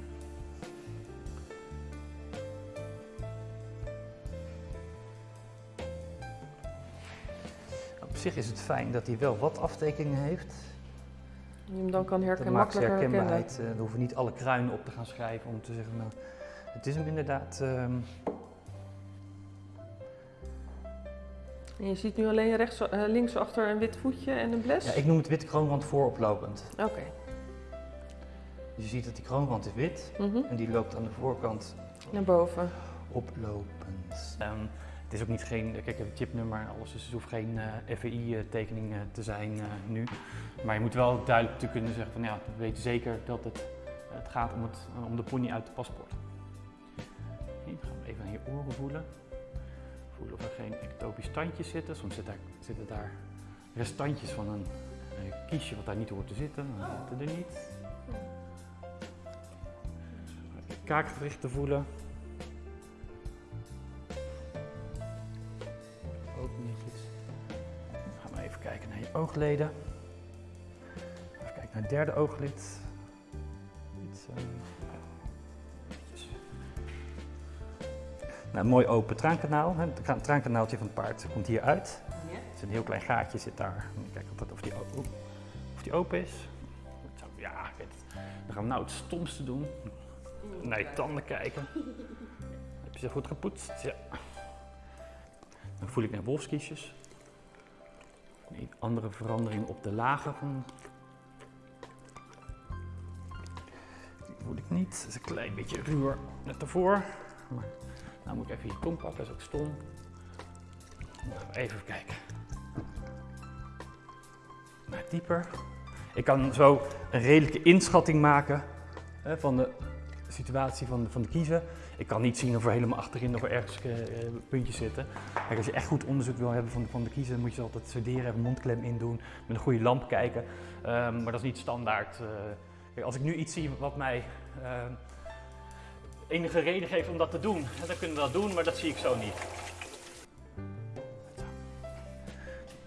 zich is het fijn dat hij wel wat aftekeningen heeft. Je hem dan kan Dat herkennen, maakt zijn makkelijker herkennen. herkenbaarheid. eh, er hoeven niet alle kruinen op te gaan schrijven om te zeggen, nou, het is hem inderdaad. ehm, En je ziet nu alleen rechts, eh, links achter een wit voetje en een bles? ja, ik noem het wit kroonrand vooroplopend. Oké. Dus je ziet dat die kroonrand is wit Mhm. en die loopt aan de voorkant Naar boven. oplopend. Ehm, het is ook niet geen, kijk, het chipnummer en alles, dus het hoeft geen FEI-tekening eh, te zijn eh, nu. Maar je moet wel duidelijk te kunnen zeggen van ja, we weten zeker dat het, het gaat om, het, om de pony uit het paspoort. Dan gaan we even aan je oren voelen. Voelen of er geen ectopisch tandjes zitten. Soms zit daar, zitten daar restantjes van een, eh, kiesje wat daar niet hoort te zitten. Dan zitten er niet. Kaakgewrichten voelen. Naar je oogleden. Even kijken naar het derde ooglid. Iets, eh. Nou, een mooi open traankanaal. hè. Het tra- traankanaaltje van het paard komt hier uit. Het is een heel klein gaatje zit daar. Of, dat, of, die, o- of die open is. Ja, ik weet het. Dan gaan we nou het stomste doen. Naar je tanden kijken. Heb je ze goed gepoetst? Ja. Dan voel ik naar wolfskiesjes. Een andere verandering op de lagen. Die voel ik niet. Dat is een klein beetje ruwer net ervoor. Maar nou moet ik even je tong pakken, dat is ook stom. Even kijken. Naar dieper. Ik kan zo een redelijke inschatting maken van de situatie van de, van de kiezer. Ik kan niet zien of er helemaal achterin er ergens eh, eh, puntjes zitten. Als je echt goed onderzoek wil hebben van, de- van de kiezer, moet je ze altijd sederen, even mondklem indoen, met een goede lamp kijken. Ehm, maar dat is niet standaard. eh. Als ik nu iets zie wat mij ehm, enige reden geeft om dat te doen, dan kunnen we dat doen, maar dat zie ik zo niet.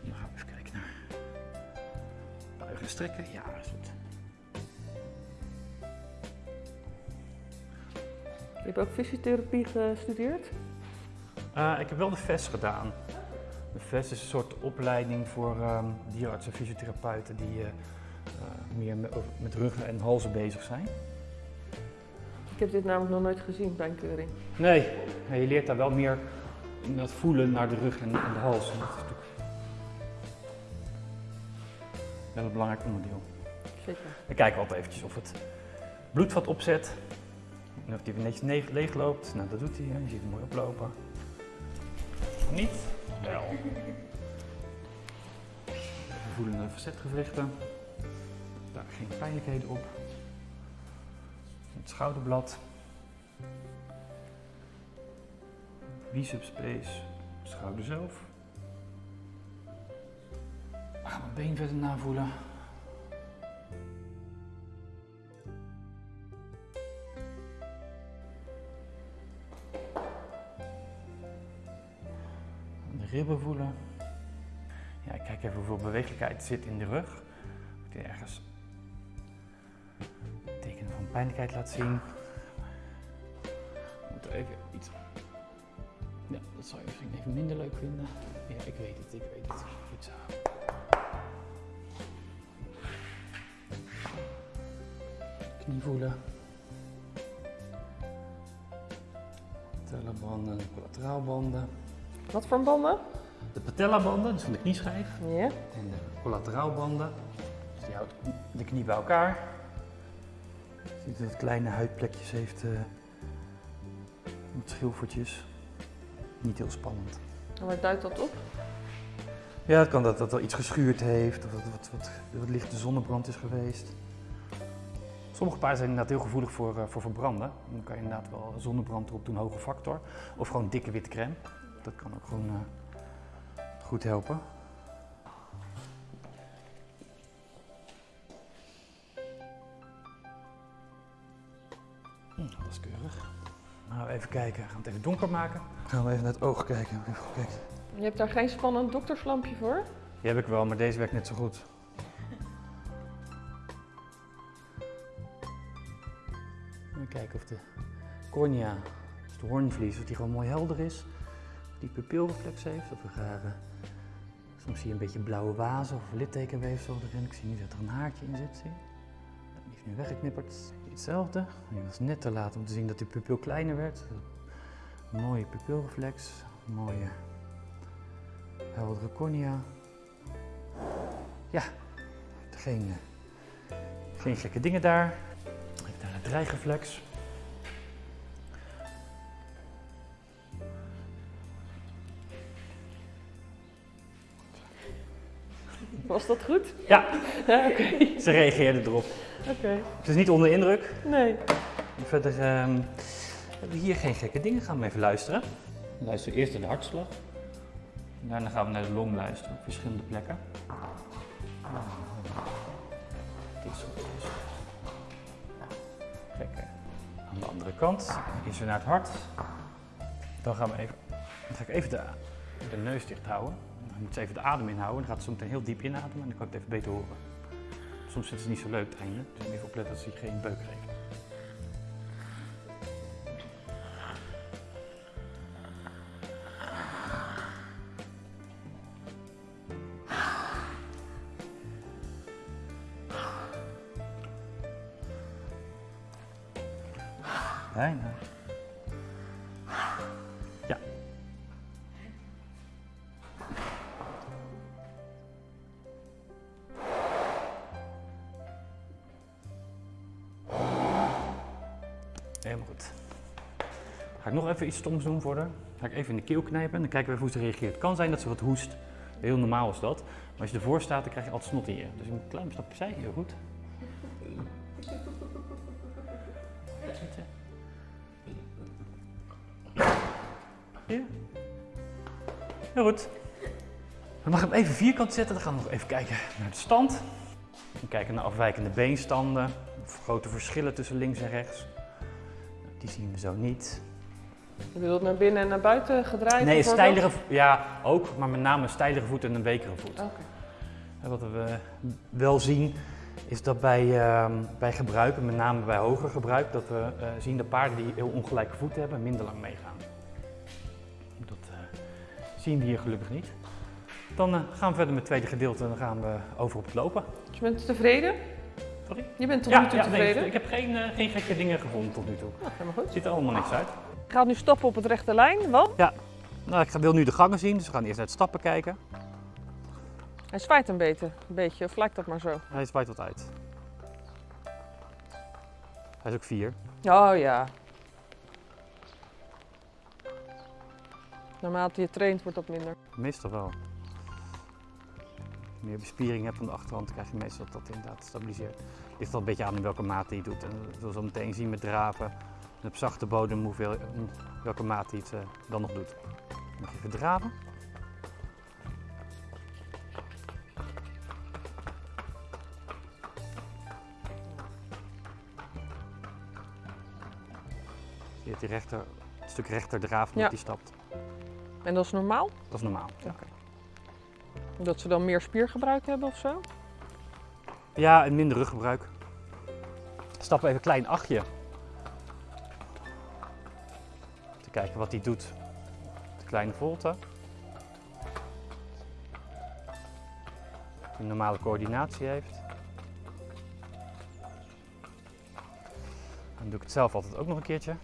Dan gaan we even kijken naar buigen en strekken. Ja, hebt ook fysiotherapie gestudeerd? Eh, ik heb wel de VES gedaan. De VES is een soort opleiding voor ehm dierenartsen en fysiotherapeuten die eh, eh, meer met, ruggen en halzen bezig zijn. Ik heb dit namelijk nog nooit gezien bij een keuring. Nee, je leert daar wel meer in dat voelen naar de rug en, en de hals. Dat is natuurlijk wel een belangrijk onderdeel. Zeker. Dan kijken we altijd eventjes of het bloedvat opzet. En of die weer netjes ne- leeg loopt. Nou, dat doet hij. Je ziet hem mooi oplopen. Niet? Wel. De facetgewrichten. Daar geen pijnlijkheden op. Het schouderblad. Biceps space. Schouder zelf. We gaan mijn been verder navoelen. Ribben voelen. Ja, kijk even hoeveel bewegelijkheid zit in de rug. Of die ergens tekenen van pijnlijkheid laat zien. We moeten even iets. Ja, dat zou je misschien even minder leuk vinden. Ja, ik weet het, ik weet het. Goed zo. Knie voelen. Patelabanden, collateraalbanden. Wat voor banden? De patellabanden, dus van de knieschijf. Ja. En de collateraalbanden. Dus die houdt de knie bij elkaar. Je ziet dat het kleine huidplekjes heeft. eh met schilfertjes. Niet heel spannend. En waar duidt dat op? Ja, het kan dat dat er iets geschuurd heeft of dat wat, wat, wat lichte zonnebrand is geweest. Sommige paarden zijn inderdaad heel gevoelig voor, eh, voor verbranden. Dan kan je inderdaad wel zonnebrand erop doen, hoge factor. Of gewoon dikke witte crème. Dat kan ook gewoon eh, goed helpen. Hm, dat is keurig. Nou, even kijken. Gaan we het even donker maken. Gaan we even naar het oog kijken. Even kijken. Je hebt daar geen spannend dokterslampje voor? Die heb ik wel, maar deze werkt net zo goed. Even kijken of de cornea, dus de hoornvlies, of die gewoon mooi helder is. Die pupilreflex heeft, of er rare Soms zie je een beetje blauwe wazen of littekenweefsel erin. Ik zie nu dat er een haartje in zit. Zie? Die is nu weggeknipperd. Hetzelfde. Die was net te laat om te zien dat die pupil kleiner werd. Mooie pupilreflex. Mooie heldere cornea. Ja, geen, eh, geen gekke dingen daar. Even daar het dreigeflex. Was dat goed? Ja, Ja, oké. ze reageerde erop. Oké. Het is niet onder indruk. Nee. Verder ehm, hebben we hier geen gekke dingen. Gaan we even luisteren. We luisteren eerst naar de hartslag. Daarna gaan we naar de long luisteren op verschillende plekken. Dit is goed, is aan de andere kant. Eerst weer naar het hart. Dan gaan we even, dan ga ik even de, de neus dicht houden. Moet ze even de adem inhouden. Dan gaat ze meteen heel diep inademen en dan kan ik het even beter horen. Soms is het niet zo leuk het einde, dus even opletten dat ze geen beuk geeft. Iets stoms doen voor haar. Ga ik even in de keel knijpen en dan kijken we even hoe ze reageert. Het kan zijn dat ze wat hoest. Heel normaal is dat. Maar als je ervoor staat, dan krijg je altijd snot in je. Dus een klein stapje opzij, heel goed. Ja. Heel goed. Dan mag hem even vierkant zetten. Dan gaan we nog even kijken naar de stand. We kijken naar afwijkende beenstanden. Of grote verschillen tussen links en rechts. Die zien we zo niet. Je bedoelt naar binnen en naar buiten gedraaid? Nee, vo- ja ook, maar met name een stijlere voet en een wekere voet. Oké. Wat we wel zien is dat bij, ehm, bij gebruik, en met name bij hoger gebruik, dat we eh, zien dat paarden die heel ongelijke voeten hebben minder lang meegaan. Dat eh, zien we hier gelukkig niet. Dan eh, gaan we verder met het tweede gedeelte en dan gaan we over op het lopen. Dus je bent tevreden? Sorry? Je bent tot nu toe nee, tevreden? ik heb geen, geen gekke dingen gevonden tot nu toe. Nou, helemaal goed. Ziet er allemaal niks uit. Ik ga nu stoppen op het rechte lijn, want Nou, ik ga- wil nu de gangen zien, dus we gaan eerst naar het stappen kijken. hij zwaait een beetje, een beetje. Of lijkt dat maar zo? Hij zwaait wat uit. Hij is ook vier. Oh ja. Naarmate je traint wordt dat minder. Meestal wel. Als je meer bespiering hebt aan de achterhand, krijg je meestal dat dat inderdaad stabiliseert. Ligt wel een beetje aan in welke mate je doet. En we zullen zo meteen zien met draven en op zachte bodem hoeveel, welke mate je het eh, dan nog doet. Je even draven. Je hebt die rechter, een stuk rechter draaf met Ja. die stapt. En dat is normaal? Dat is normaal. Ja. Dat ze dan meer spiergebruik hebben of zo? Ja, en minder ruggebruik. Stappen even een klein achtje. Kijken wat hij doet. De kleine volte. Een normale coördinatie heeft. Dan doe ik het zelf altijd ook nog een keertje.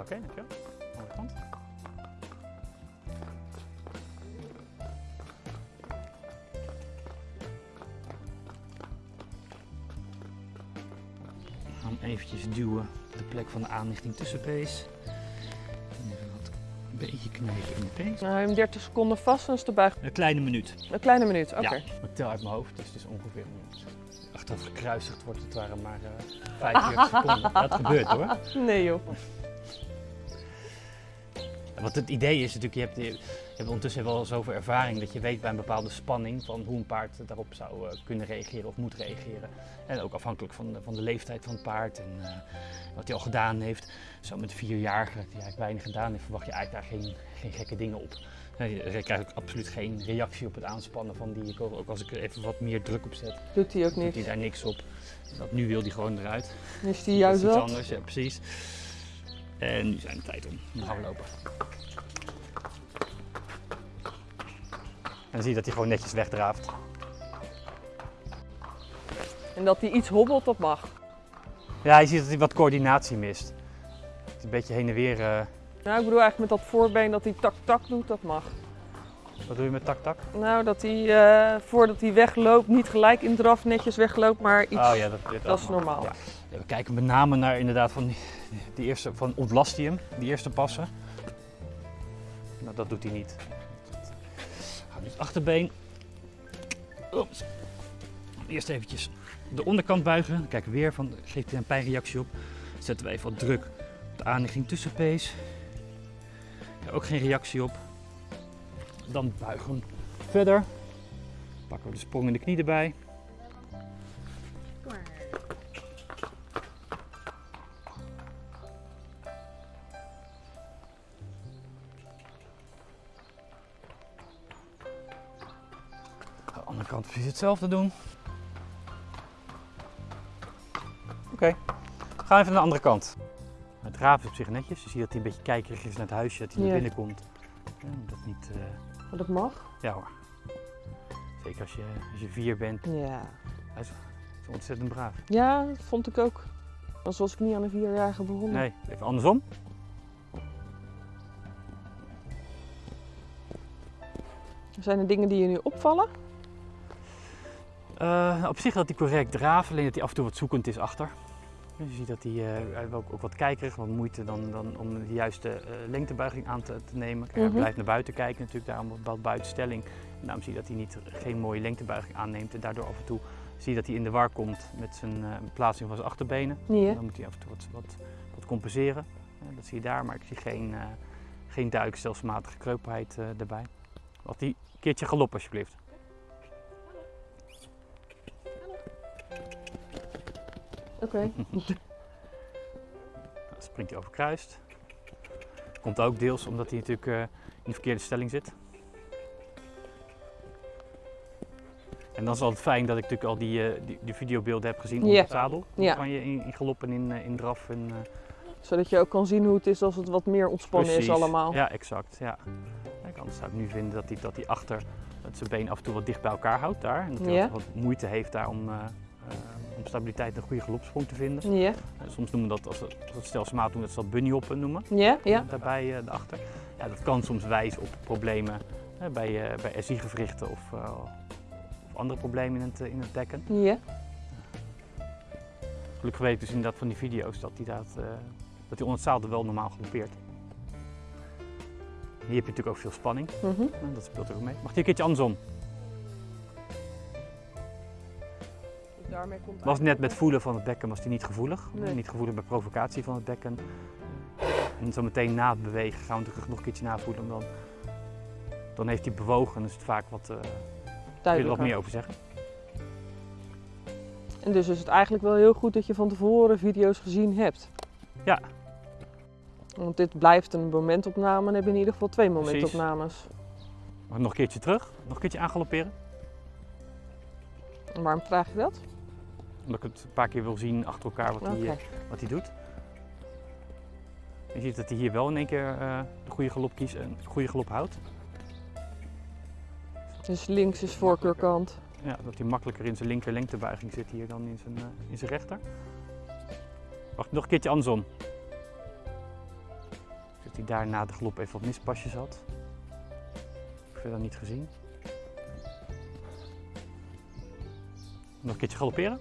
Oké, dankjewel. Andere kant. Ik ga hem eventjes duwen op de plek van de aanlichting tussenpees. En Even wat beetje knijpen in de pees. Nou, hem 30 seconden vast en is de buig. Een kleine minuut. Een kleine minuut, oké. Ja, ik tel uit mijn hoofd, dus het is ongeveer achteraf gekruisigd wordt het waren maar uh, 45 seconden. Dat gebeurt hoor. Nee joh. Want het idee is natuurlijk, je hebt, je hebt ondertussen wel zoveel ervaring dat je weet bij een bepaalde spanning van hoe een paard daarop zou uh, kunnen reageren of moet reageren. En ook afhankelijk van de, van de leeftijd van het paard en uh, wat hij al gedaan heeft. Zo met vierjarige die eigenlijk weinig gedaan heeft, verwacht je eigenlijk daar geen, geen gekke dingen op. Je krijgt ook absoluut geen reactie op het aanspannen van die. Ook als ik er even wat meer druk op zet, doet hij ook niet. Doet hij daar niks op. Dat nu wil hij gewoon eruit. Is hij juist wel? anders, ja precies. En nu zijn de tijd om. Dan gaan we lopen. En dan zie je dat hij gewoon netjes wegdraaft. En dat hij iets hobbelt, dat mag. Ja, je ziet dat hij wat coördinatie mist. Dat hij een beetje heen en weer. Uh... Nou, ik bedoel eigenlijk met dat voorbeen dat hij tak-tak doet, dat mag. Wat doe je met tak-tak? Nou, dat hij uh, voordat hij wegloopt niet gelijk in draf netjes wegloopt, maar iets. Oh ja, dat, dat is normaal. Ja. We kijken met name naar inderdaad van die, eerste, van ontlast hij hem, die eerste passen. Nou, dat doet hij niet. Gaan dus achterbeen. Eerst eventjes de onderkant buigen. Kijken weer van, geeft hij een pijnreactie op. Zetten we even wat druk op de aanlegging tussenpees. Ja, ook geen reactie op. Dan buigen we verder. Pakken we de sprong in de knie erbij. Kant precies hetzelfde doen. Oké, okay. gaan we even naar de andere kant. Het raaf is op zich netjes. Je ziet dat hij een beetje kijkerig is naar het huisje, dat hij ja. naar binnen komt. Ja, dat niet... Uh... Dat mag? Ja hoor. Zeker als je, als je vier bent. Ja. Hij is, ontzettend braaf. Ja, dat vond ik ook. Anders was ik niet aan een vierjarige begonnen. Nee, even andersom. Zijn er dingen die je nu opvallen? Uh, op zich dat hij correct draaft, alleen dat hij af en toe wat zoekend is achter. Dus je ziet dat hij, uh, ook, ook wat kijkerig, wat moeite dan, dan om de juiste uh, lengtebuiging aan te, te nemen. Kijk, mm -hmm. Hij blijft naar buiten kijken natuurlijk, daarom wat buitenstelling. En daarom zie je dat hij niet, geen mooie lengtebuiging aanneemt en daardoor af en toe zie je dat hij in de war komt met zijn plaatsing van zijn achterbenen. Dan moet hij af en toe wat, wat, wat compenseren. dat zie je daar, maar ik zie geen, geen duik, stelselmatige kreupelheid erbij. Wat die keertje galop alsjeblieft. Oké. Okay. Dan springt hij over kruist. Komt ook deels omdat hij natuurlijk uh, in de verkeerde stelling zit. En dan is het altijd fijn dat ik natuurlijk al die, uh, die, die videobeelden heb gezien op Ja. het zadel. Ja. Van je in, in galop en in, uh, in draf. En, uh, Zodat je ook kan zien hoe het is als het wat meer ontspannen precies. is allemaal. Ja, exact. Ja. Kijk, anders zou ik nu vinden dat hij, dat hij achter dat zijn been af en toe wat dicht bij elkaar houdt daar. En dat hij Ja. wat, moeite heeft daar om, om stabiliteit en een goede galopsprong te vinden. Ja, Uh, soms noemen we dat, als het, als het stelselmatig doen, dat ze dat bunnyhoppen noemen. ja, ja. Daarbij daarachter. Ja, dat kan soms wijzen op problemen bij, uh, bij SI-gewrichten of, of andere problemen in het, in het dekken. ja. Gelukkig weet ik dus inderdaad van die video's dat hij dat, dat zadel wel normaal galoppeert. Hier heb je natuurlijk ook veel spanning. Mhm. Dat speelt er ook mee. Mag die een keertje andersom? Daarmee komt Was net met voelen van het bekken was hij niet gevoelig. Nee. Niet gevoelig bij provocatie van het bekken. En zo meteen na het bewegen gaan we natuurlijk nog een keertje navoelen. Dan, dan heeft hij bewogen en is het vaak wat, uh, wil je er wat meer over zeggen. En dus is het eigenlijk wel heel goed dat je van tevoren video's gezien hebt. Ja. Want dit blijft een momentopname en heb je in ieder geval twee momentopnames. Nog een keertje terug? Nog een keertje aangalopperen? En waarom vraag je dat? Omdat ik het een paar keer wil zien achter elkaar wat hij, eh, wat hij doet. Je ziet dat hij hier wel in één keer eh, de goede galop kiest en de goede galop houdt. Dus links is voorkeurkant. Ja, dat hij makkelijker in zijn linker lengtebuiging zit hier dan in zijn, eh, in zijn rechter. Wacht, nog een keertje andersom. Dat hij daar na de galop even wat mispasjes had. Verder niet gezien. Nog een keertje galopperen.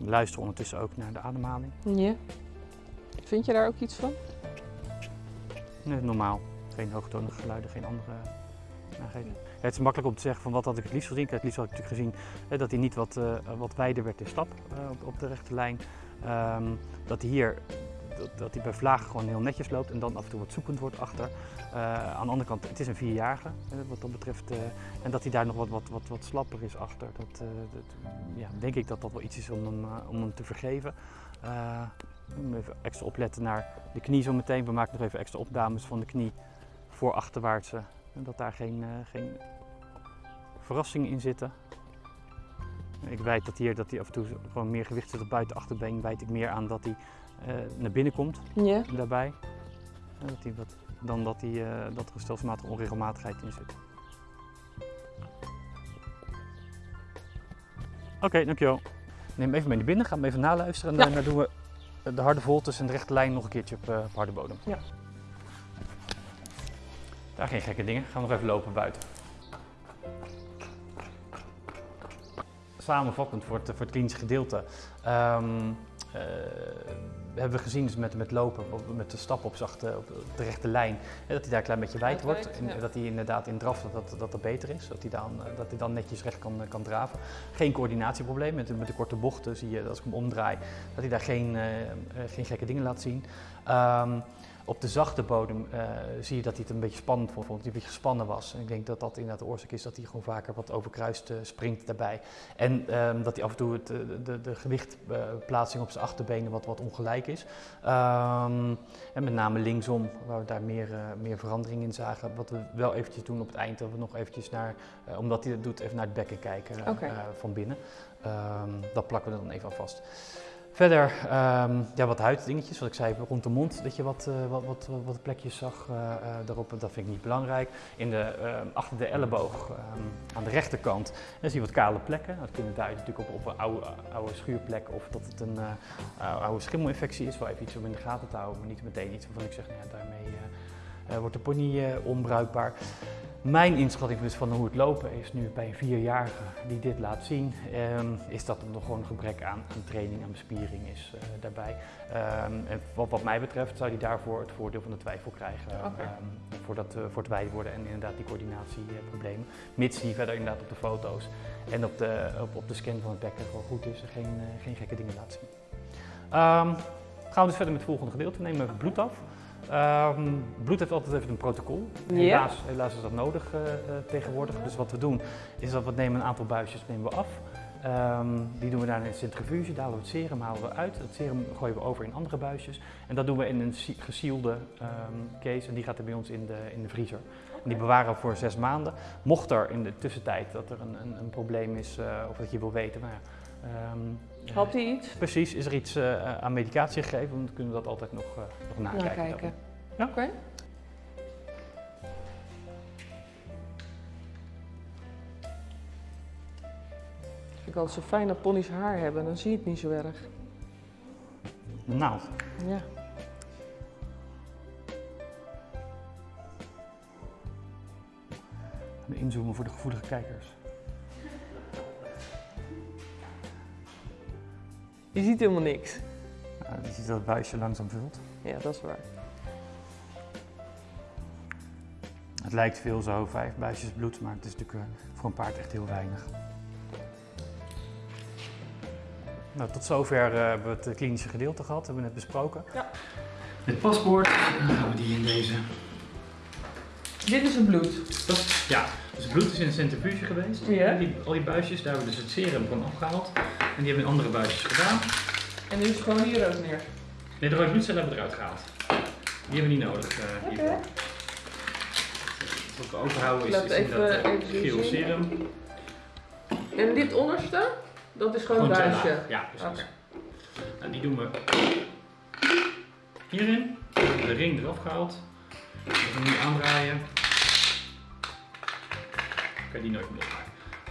Luister ondertussen ook naar de ademhaling. Ja. Vind je daar ook iets van? Nee, normaal. Geen hoogtonige geluiden, geen andere nageden. Ja, het is makkelijk om te zeggen van wat had ik het liefst gezien. Het liefst had ik natuurlijk gezien eh, dat hij niet wat, eh, wat wijder werd in stap eh, op, op de rechte lijn. Ehm, dat hij hier dat, dat hij bij vlagen gewoon heel netjes loopt en dan af en toe wat zoekend wordt achter. Eh, aan de andere kant, het is een vierjarige eh, wat dat betreft. eh, en dat hij daar nog wat, wat, wat, wat slapper is achter. Dat, ja, denk ik dat dat wel iets is om hem, om hem te vergeven. Even extra opletten naar de knie zo meteen. We maken nog even extra opnames van de knie voor achterwaartse. Dat daar geen, geen verrassingen in zitten. Ik wijd dat hier dat hij af en toe gewoon meer gewicht zit op buiten achterbeen. Wijd ik meer aan dat hij naar binnen komt Ja. daarbij. Dat hij wat, dan dat, hij, eh, dat er een stelselmatige onregelmatigheid in zit. Oké, dankjewel. Neem hem even mee naar binnen, ga hem even naluisteren en Ja. daarna doen we de harde voltes en de rechte lijn nog een keertje op, eh, op harde bodem. Ja. Daar geen gekke dingen, gaan we nog even lopen buiten. Samenvattend voor het, voor het klinische gedeelte. Ehm, eh, hebben we gezien dus met, met lopen, op- met de stap op, zachte, op de rechte lijn, hè, dat hij daar een klein beetje wijd wordt. En ja. dat hij inderdaad in draf dat, dat, dat beter is, dat hij, dan, eh, dat hij dan netjes recht kan, kan draven. Geen coördinatieprobleem, met, met de korte bochten zie je als ik hem omdraai, dat hij daar geen, eh, eh, geen gekke dingen laat zien. Ehm, op de zachte bodem eh, zie je dat hij het een beetje spannend vond, dat hij een beetje gespannen was. En ik denk dat dat inderdaad de oorzaak is dat hij gewoon vaker wat overkruist eh, springt daarbij. En ehm, dat hij af en toe het, eh, de, de gewichtplaatsing op zijn achterbenen wat, wat ongelijk is. Ehm, en met name linksom, waar we daar meer, meer verandering in zagen. Wat we wel eventjes doen op het eind, dat we nog eventjes naar, omdat hij dat doet, even naar het bekken kijken van binnen. Ehm, dat plakken we dan even aan vast. Verder, ehm, ja, wat huiddingetjes, wat ik zei, rond de mond, dat je wat, eh, wat, wat, wat plekjes zag eh, eh, daarop, dat vind ik niet belangrijk. In de, ehm, achter de elleboog, ehm, aan de rechterkant, zie je wat kale plekken. Dat kunnen duiden natuurlijk op, op een oude, oude schuurplek of dat het een oude schimmelinfectie is. Wel even iets om in de gaten te houden, maar niet meteen iets waarvan ik zeg, nou daarmee wordt de pony onbruikbaar. Mijn inschatting dus van hoe het lopen is nu bij een vierjarige die dit laat zien, ehm, is dat er nog gewoon een gebrek aan, aan training en bespiering is eh, daarbij. Ehm, en wat, wat mij betreft zou hij daarvoor het voordeel van de twijfel krijgen ehm, voor, dat, eh, voor het wijd worden en inderdaad die coördinatieproblemen. Mits die verder inderdaad op de foto's en op de, op, op de scan van het bekken gewoon goed is en geen, eh, geen gekke dingen laat zien. Gaan we dus verder met het volgende gedeelte, nemen we even bloed af. Ehm, bloed heeft altijd even een protocol. Helaas, helaas is dat nodig eh, eh, tegenwoordig. Dus wat we doen is dat we nemen een aantal buisjes nemen we af. Ehm, die doen we daar in de centrifuge, daar halen we het serum halen we uit. Het serum gooien we over in andere buisjes. En dat doen we in een si- gesielde ehm, case en die gaat er bij ons in de, in de vriezer. En die bewaren we voor zes maanden. Mocht er in de tussentijd dat er een, een, een probleem is eh, of dat je wil weten, nou ja, eh, Had hij iets? Precies, is er iets eh, aan medicatie gegeven, dan kunnen we dat altijd nog, eh, nog nakijken. Nakijken. Ja. Oké. Vind ik altijd zo fijn dat ponies haar hebben, dan zie je het niet zo erg. De naald. Ja. Inzoomen voor de gevoelige kijkers. Je ziet helemaal niks. Nou, je ziet dat het buisje langzaam vult. Ja, dat is waar. Het lijkt veel zo, vijf buisjes bloed, maar het is natuurlijk eh, voor een paard echt heel weinig. Nou, tot zover eh, hebben we het eh, klinische gedeelte gehad, hebben we net besproken. Ja. Het paspoort, dan gaan we die in deze. Dit is het bloed. Dat, ja, dus het bloed is in een centrifuge geweest. Ja. Die, al die buisjes, daar hebben we dus het serum van afgehaald. En die hebben we in andere buisjes gedaan. En nu is het gewoon hier ook neer. Nee, de rode bloedcellen hebben we eruit gehaald. Die hebben we niet nodig Oké. hiervoor. Wat we overhouden is, is even- inderdaad eh, geel serum. En dit onderste, dat is gewoon een Gewoon buisje. Ja, precies. Oké. En die doen we hierin. De ring eraf gehaald. Even nu aandraaien. Kan je die nooit meer losmaken.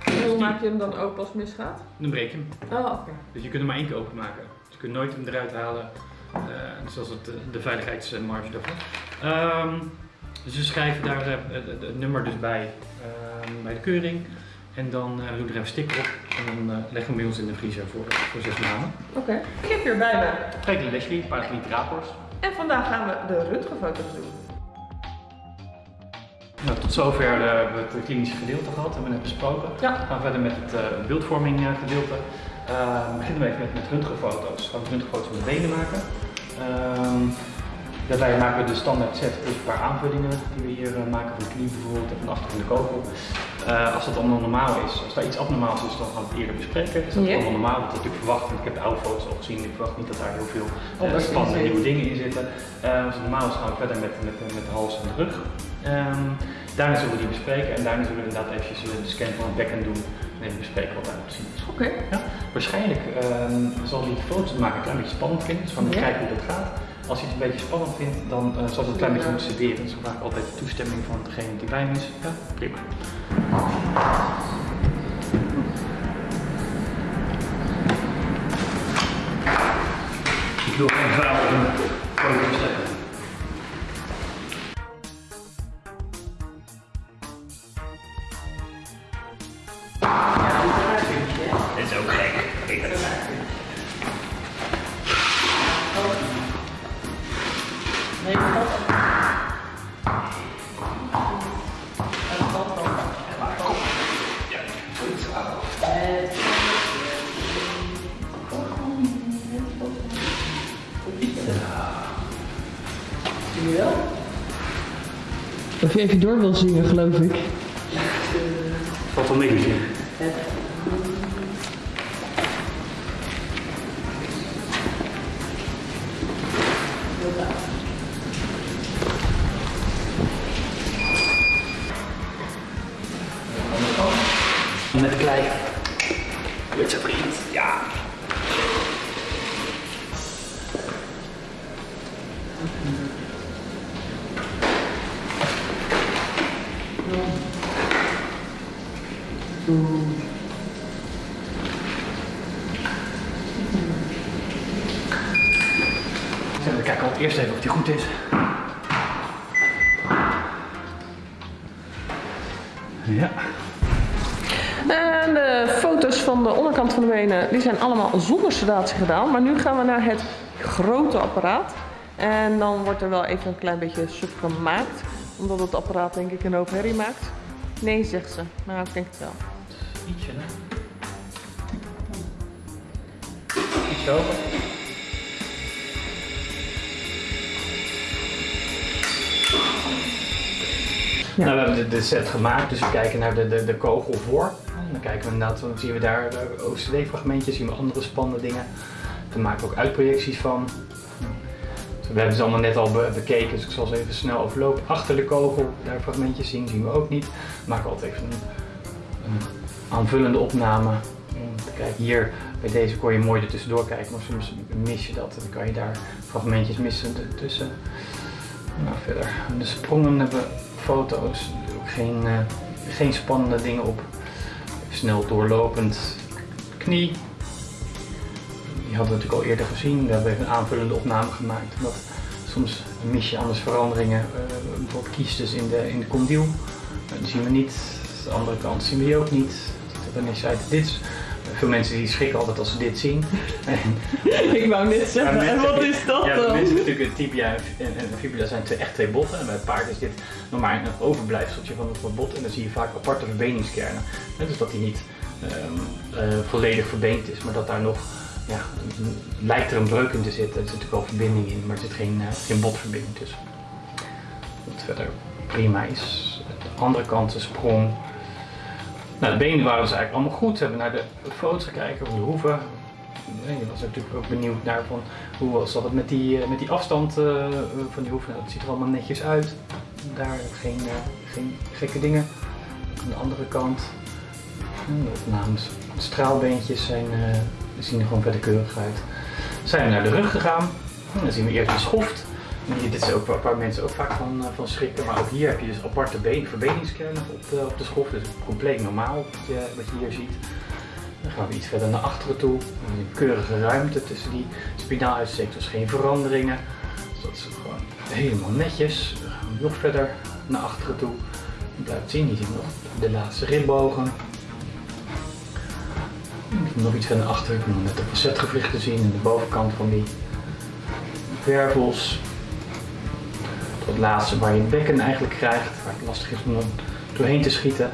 En hoe maak je hem dan open als het misgaat? Dan breek je hem. Oh, oké. Dus je kunt hem maar één keer openmaken. Dus je kunt nooit hem eruit halen. eh zoals het, eh, de veiligheidsmarge daarvan. Ehm, dus we schrijven daar eh, het, nummer dus bij, ehm, bij de keuring. En dan eh, doen we er even sticker op. En dan uh, leggen we bij ons in de vriezer voor, voor zes maanden. Oké. Ik heb hier bij me. Twee Leslie, een paar liter rapors. En vandaag gaan we de röntgenfoto's doen. Nou, tot zover uh, hebben we het klinische gedeelte gehad, hebben we net besproken. Ja. We gaan verder met het uh, beeldvorming gedeelte. we beginnen even met, met röntgenfoto's. We gaan röntgenfoto's van de benen maken. Ehm, Daarbij maken we de standaard set plus een paar aanvullingen die we hier maken van de knie bijvoorbeeld en van achter van de kogel. Uh, als dat allemaal normaal is, als daar iets abnormaals is, dan gaan we het eerder bespreken. Is dat allemaal normaal? Dat ik verwacht, want ik heb de oude foto's al gezien, ik verwacht niet dat daar heel veel Oh, uh, spannende nieuwe dingen in zitten. Uh, als het normaal is, gaan we verder met, met, met de hals en de rug. Ehm, daarna zullen we die bespreken en daarna zullen we inderdaad eventjes de scan van het bekken doen en even bespreken wat daarop te zien is. Oké. Ja, waarschijnlijk ehm, zal die foto's maken een klein beetje spannend vinden, dus van Ja. kijken hoe dat gaat. Als hij het een beetje spannend vindt, dan uh, zal het een klein beetje moeten studeren. Dus we vragen altijd de toestemming van degene die bij hem is. Ja, prima. Ik wil geen op een Dit is ook gek. Ik Nee? Of je even door wil zingen, geloof ik. Valt wel mee. Met zijn allemaal zonder sedatie gedaan. Maar nu gaan we naar het grote apparaat. En dan wordt er wel even een klein beetje soep gemaakt. Omdat het apparaat denk ik een hoop herrie maakt. Nee, zegt ze. Nou, ik denk het wel. Ietsje, hè? Iets hoger. Ja. Nou, we hebben de, de set gemaakt, dus we kijken naar de, de, de kogel voor. En kijken we inderdaad, dan zien we daar OCD-fragmentjes, zien we andere spannende dingen. Daar maken we ook uitprojecties van. We hebben ze allemaal net al be- bekeken, dus ik zal ze even snel overlopen. Achter de kogel, daar fragmentjes zien, zien we ook niet. We maken altijd even een, aanvullende opname. Kijken, hier bij deze kon je mooi er tussendoor kijken, maar soms mis je dat. Dan kan je daar fragmentjes missen tussen. Nou, verder. De sprongen hebben foto's, ook geen, eh, geen spannende dingen op. Snel doorlopend knie. Die hadden we natuurlijk al eerder gezien. We hebben even een aanvullende opname gemaakt. Omdat soms mis je anders veranderingen. eh, bijvoorbeeld kiestes in de, in de condyl. Eh, die zien we niet. De andere kant zien we die ook niet. Zei het, dit is- veel mensen die schrikken altijd als ze dit zien. En Ik wou net zeggen, en wat is dat ja, dan? mensen natuurlijk een tibia en, en een fibula zijn twee, echt twee botten. En bij het paard is dit nog maar een overblijfseltje van het bot. En dan zie je vaak aparte verbeningskernen. Dus dat die niet ehm, eh, volledig verbeend is, maar dat daar nog, ja, lijkt er een breuk in te zitten. Er zit natuurlijk wel verbinding in, maar er zit geen, eh, geen botverbinding tussen. Wat verder prima is. De andere kant de sprong. Nou, de benen waren dus eigenlijk allemaal goed. We hebben naar de foto's gekeken van de hoeven. En je was natuurlijk ook benieuwd naar van hoe zat het met die, eh, met die afstand eh, van die hoeven. Dat ziet er allemaal netjes uit. Daar geen, eh, geen gekke dingen. Aan de andere kant, de opnames, de straalbeentjes zijn, zien er gewoon verder keurig uit. Zijn we naar de rug gegaan. Dan zien we eerst de schoft. Hier, dit is ook waar, mensen ook vaak van, eh, van schrikken. Maar ook hier heb je dus aparte been, verbeningskernen op de, op de schoft. Dus compleet normaal wat je, wat je hier ziet. Dan gaan we iets verder naar achteren toe. Een keurige ruimte tussen die spinaaluitsteek, dus geen veranderingen. Dus dat is gewoon helemaal netjes. Dan gaan we nog verder naar achteren toe. Je blijft zien, je ziet nog de laatste ribbogen. Nog iets naar achter, ik moet net de facetgewrichten zien en de bovenkant van die wervels. Het laatste waar je het bekken eigenlijk krijgt, waar het lastig is om doorheen te schieten.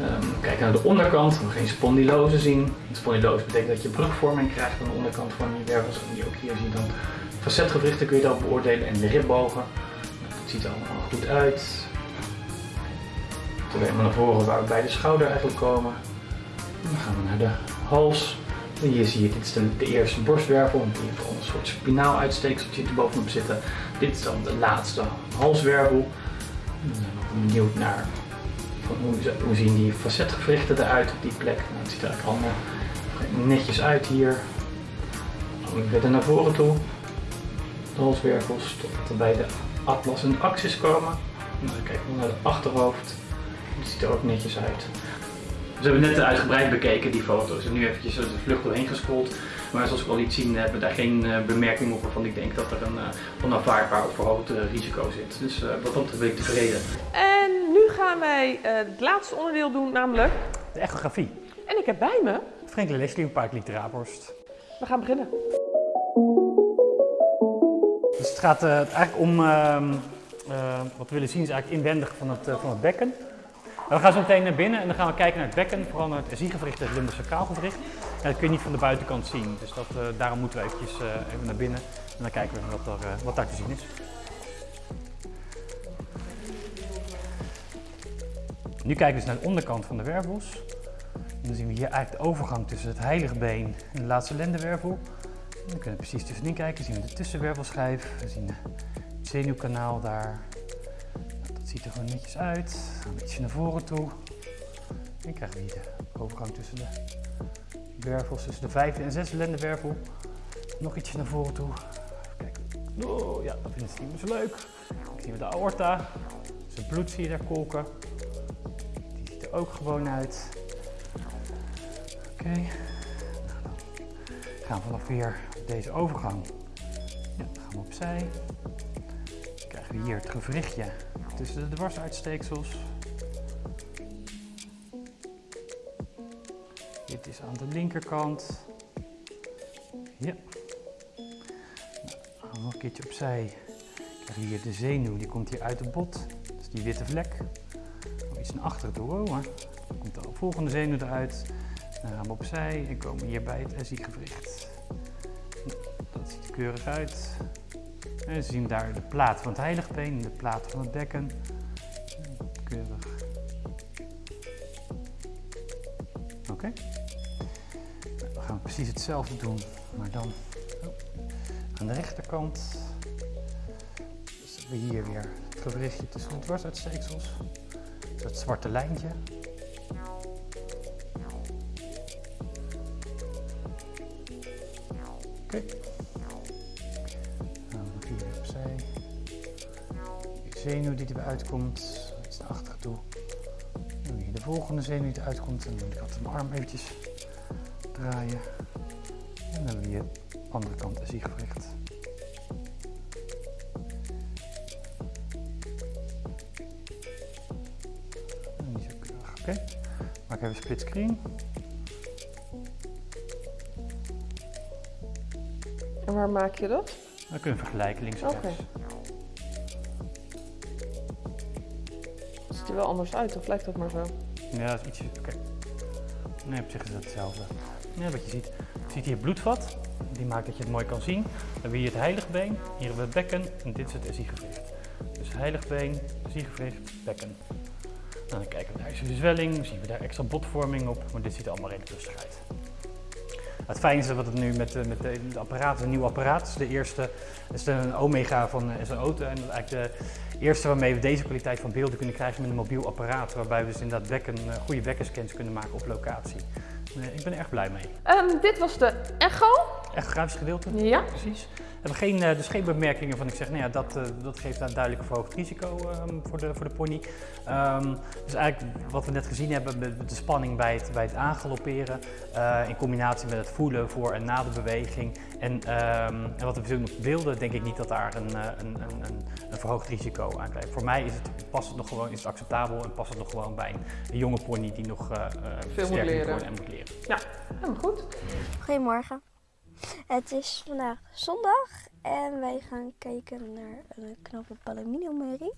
Um, kijk naar de onderkant, we geen spondylose zien. Spondylose betekent dat je brugvorming krijgt aan de onderkant van die wervels. En die ook hier zie je dan facetgewrichten kun je dan beoordelen en de ribbogen. Het ziet er allemaal goed uit. Terwijl we naar voren waar we bij de schouder eigenlijk komen. Dan gaan we naar de hals. En hier zie je, dit is de, eerste borstwervel, in ieder geval een soort spinaaluitsteekseltje er bovenop zitten. Dit is dan de laatste halswervel. Dan zijn we benieuwd naar hoe, zien die facetgewrichten eruit op die plek. Nou, het ziet er allemaal netjes uit hier. Dan weer naar voren toe. De halswervels tot bij de atlas en de axis komen. En dan kijken we naar het achterhoofd. Het ziet er ook netjes uit. We hebben net uitgebreid bekeken die foto's en nu eventjes de vlucht doorheen gescrolld. Maar zoals ik al liet zien hebben we daar geen uh, bemerking op waarvan ik denk dat er een uh, onaanvaardbaar of verhoogd uh, risico zit. Dus wat dat ben ik tevreden. En nu gaan wij het laatste onderdeel doen, namelijk... De echografie. En ik heb bij me... Franklin Leslie, een paar liter Raborst. We gaan beginnen. Dus het gaat eigenlijk om... Ehm, wat we willen zien is eigenlijk inwendig van het, van het bekken. We gaan zo meteen naar binnen en dan gaan we kijken naar het bekken, vooral naar het ziegewricht en het lumbosacraalgewricht. Dat kun je niet van de buitenkant zien, dus dat, uh, daarom moeten we eventjes uh, even naar binnen en dan kijken we wat, er, uh, wat daar te zien is. Nu kijken we naar de onderkant van de wervels. Dan zien we hier eigenlijk de overgang tussen het heilige been en de laatste lendenwervel. En dan kunnen we precies tussenin kijken, zien we de tussenwervelschijf, we zien het zenuwkanaal daar, ziet er gewoon netjes uit. Een beetje naar voren toe. En krijgen we hier de overgang tussen de wervels, tussen de vijfde en zesde lendenwervel. Nog ietsje naar voren toe. Kijk. Oh ja, dat vinden ze niet meer zo leuk. Dan zien we de aorta. Zijn bloed zie je daar kolken. Die ziet er ook gewoon uit. Oké. Okay. Nou, gaan vanaf weer deze overgang. Ja, dan gaan we opzij. Dan krijgen we hier het gewrichtje tussen de dwarsuitsteeksels. Dit is aan de linkerkant. Ja. Nou, nog een keertje opzij. Krijg hier de zenuw, die komt hier uit het bot. Dus die witte vlek. Nog iets naar achteren toe. Oh, Dan komt de volgende zenuw eruit. Dan gaan we opzij en komen hier bij het SI-gewricht. Nou, dat ziet er keurig uit. En zien daar de plaat van het heiligbeen en de plaat van het bekken. Keurig. We gaan precies hetzelfde doen, maar dan oh, aan de rechterkant. Dus we hier weer het gewrichtje tussen de dwarsuitsteeksels. Dat zwarte lijntje. Oké. Okay. zenuw die erbij uitkomt, iets naar volgende zenuw die eruit komt. En dan moet ik altijd mijn arm eventjes draaien. En dan hebben we hier de andere kant een ziegewricht. Niet zo keurig, oké. Okay. Maak even split screen. En waar maak je dat? Dan kun je vergelijken links en rechts. ziet er wel anders uit, of lijkt dat maar zo? Ja, dat is ietsje... Oké. Nee, op zich is het hetzelfde. Ja, wat je ziet. Je ziet hier bloedvat. Die maakt dat je het mooi kan zien. Dan hebben we hier het heiligbeen, hier hebben we het bekken en dit is het. Dus heiligbeen, SI-gewricht, bekken. Nou, dan kijken we daar is de zwelling, zien we daar extra botvorming op, maar dit ziet er allemaal redelijk rustig uit. Het fijne is dat het nu met, met de, apparaat, een nieuw apparaat, is de eerste is een Omega van SO en dat is eigenlijk de eerste waarmee we deze kwaliteit van beelden kunnen krijgen met een mobiel apparaat, waarbij we dus inderdaad bekken, eh, goede bekkenscans kunnen maken op locatie. ik ben er erg blij mee. Um, dit was de Echo. Echt grafisch gedeelte? Ja. Precies. We hebben geen, eh, dus geen bemerkingen van ik zeg, nou ja, dat, eh, dat geeft een duidelijk een verhoogd risico ehm, voor, de, voor de pony. Ehm, dus eigenlijk wat we net gezien hebben met de spanning bij het, bij het aangalopperen, eh, in combinatie met het voelen voor en na de beweging. En, ehm, en wat we nog wilden, denk ik niet dat daar een, eh, een, een, een, een verhoogd risico aan blijft. Voor mij is het, past het nog gewoon, is het acceptabel en past het nog gewoon bij een, een jonge pony die nog eh, eh, sterker moet leren. en moet leren. Ja, helemaal goed. Goedemorgen. Het is vandaag zondag en wij gaan kijken naar een knappe palomino-merrie.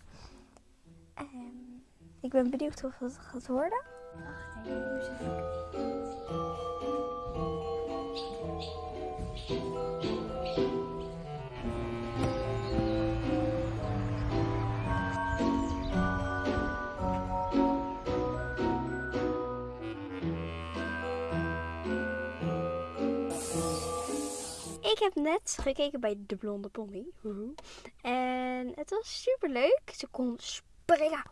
En ik ben benieuwd of het gaat worden. Ik? Ik heb net gekeken bij De Blonde Pony. Woehoe. En het was super leuk. Ze kon springen.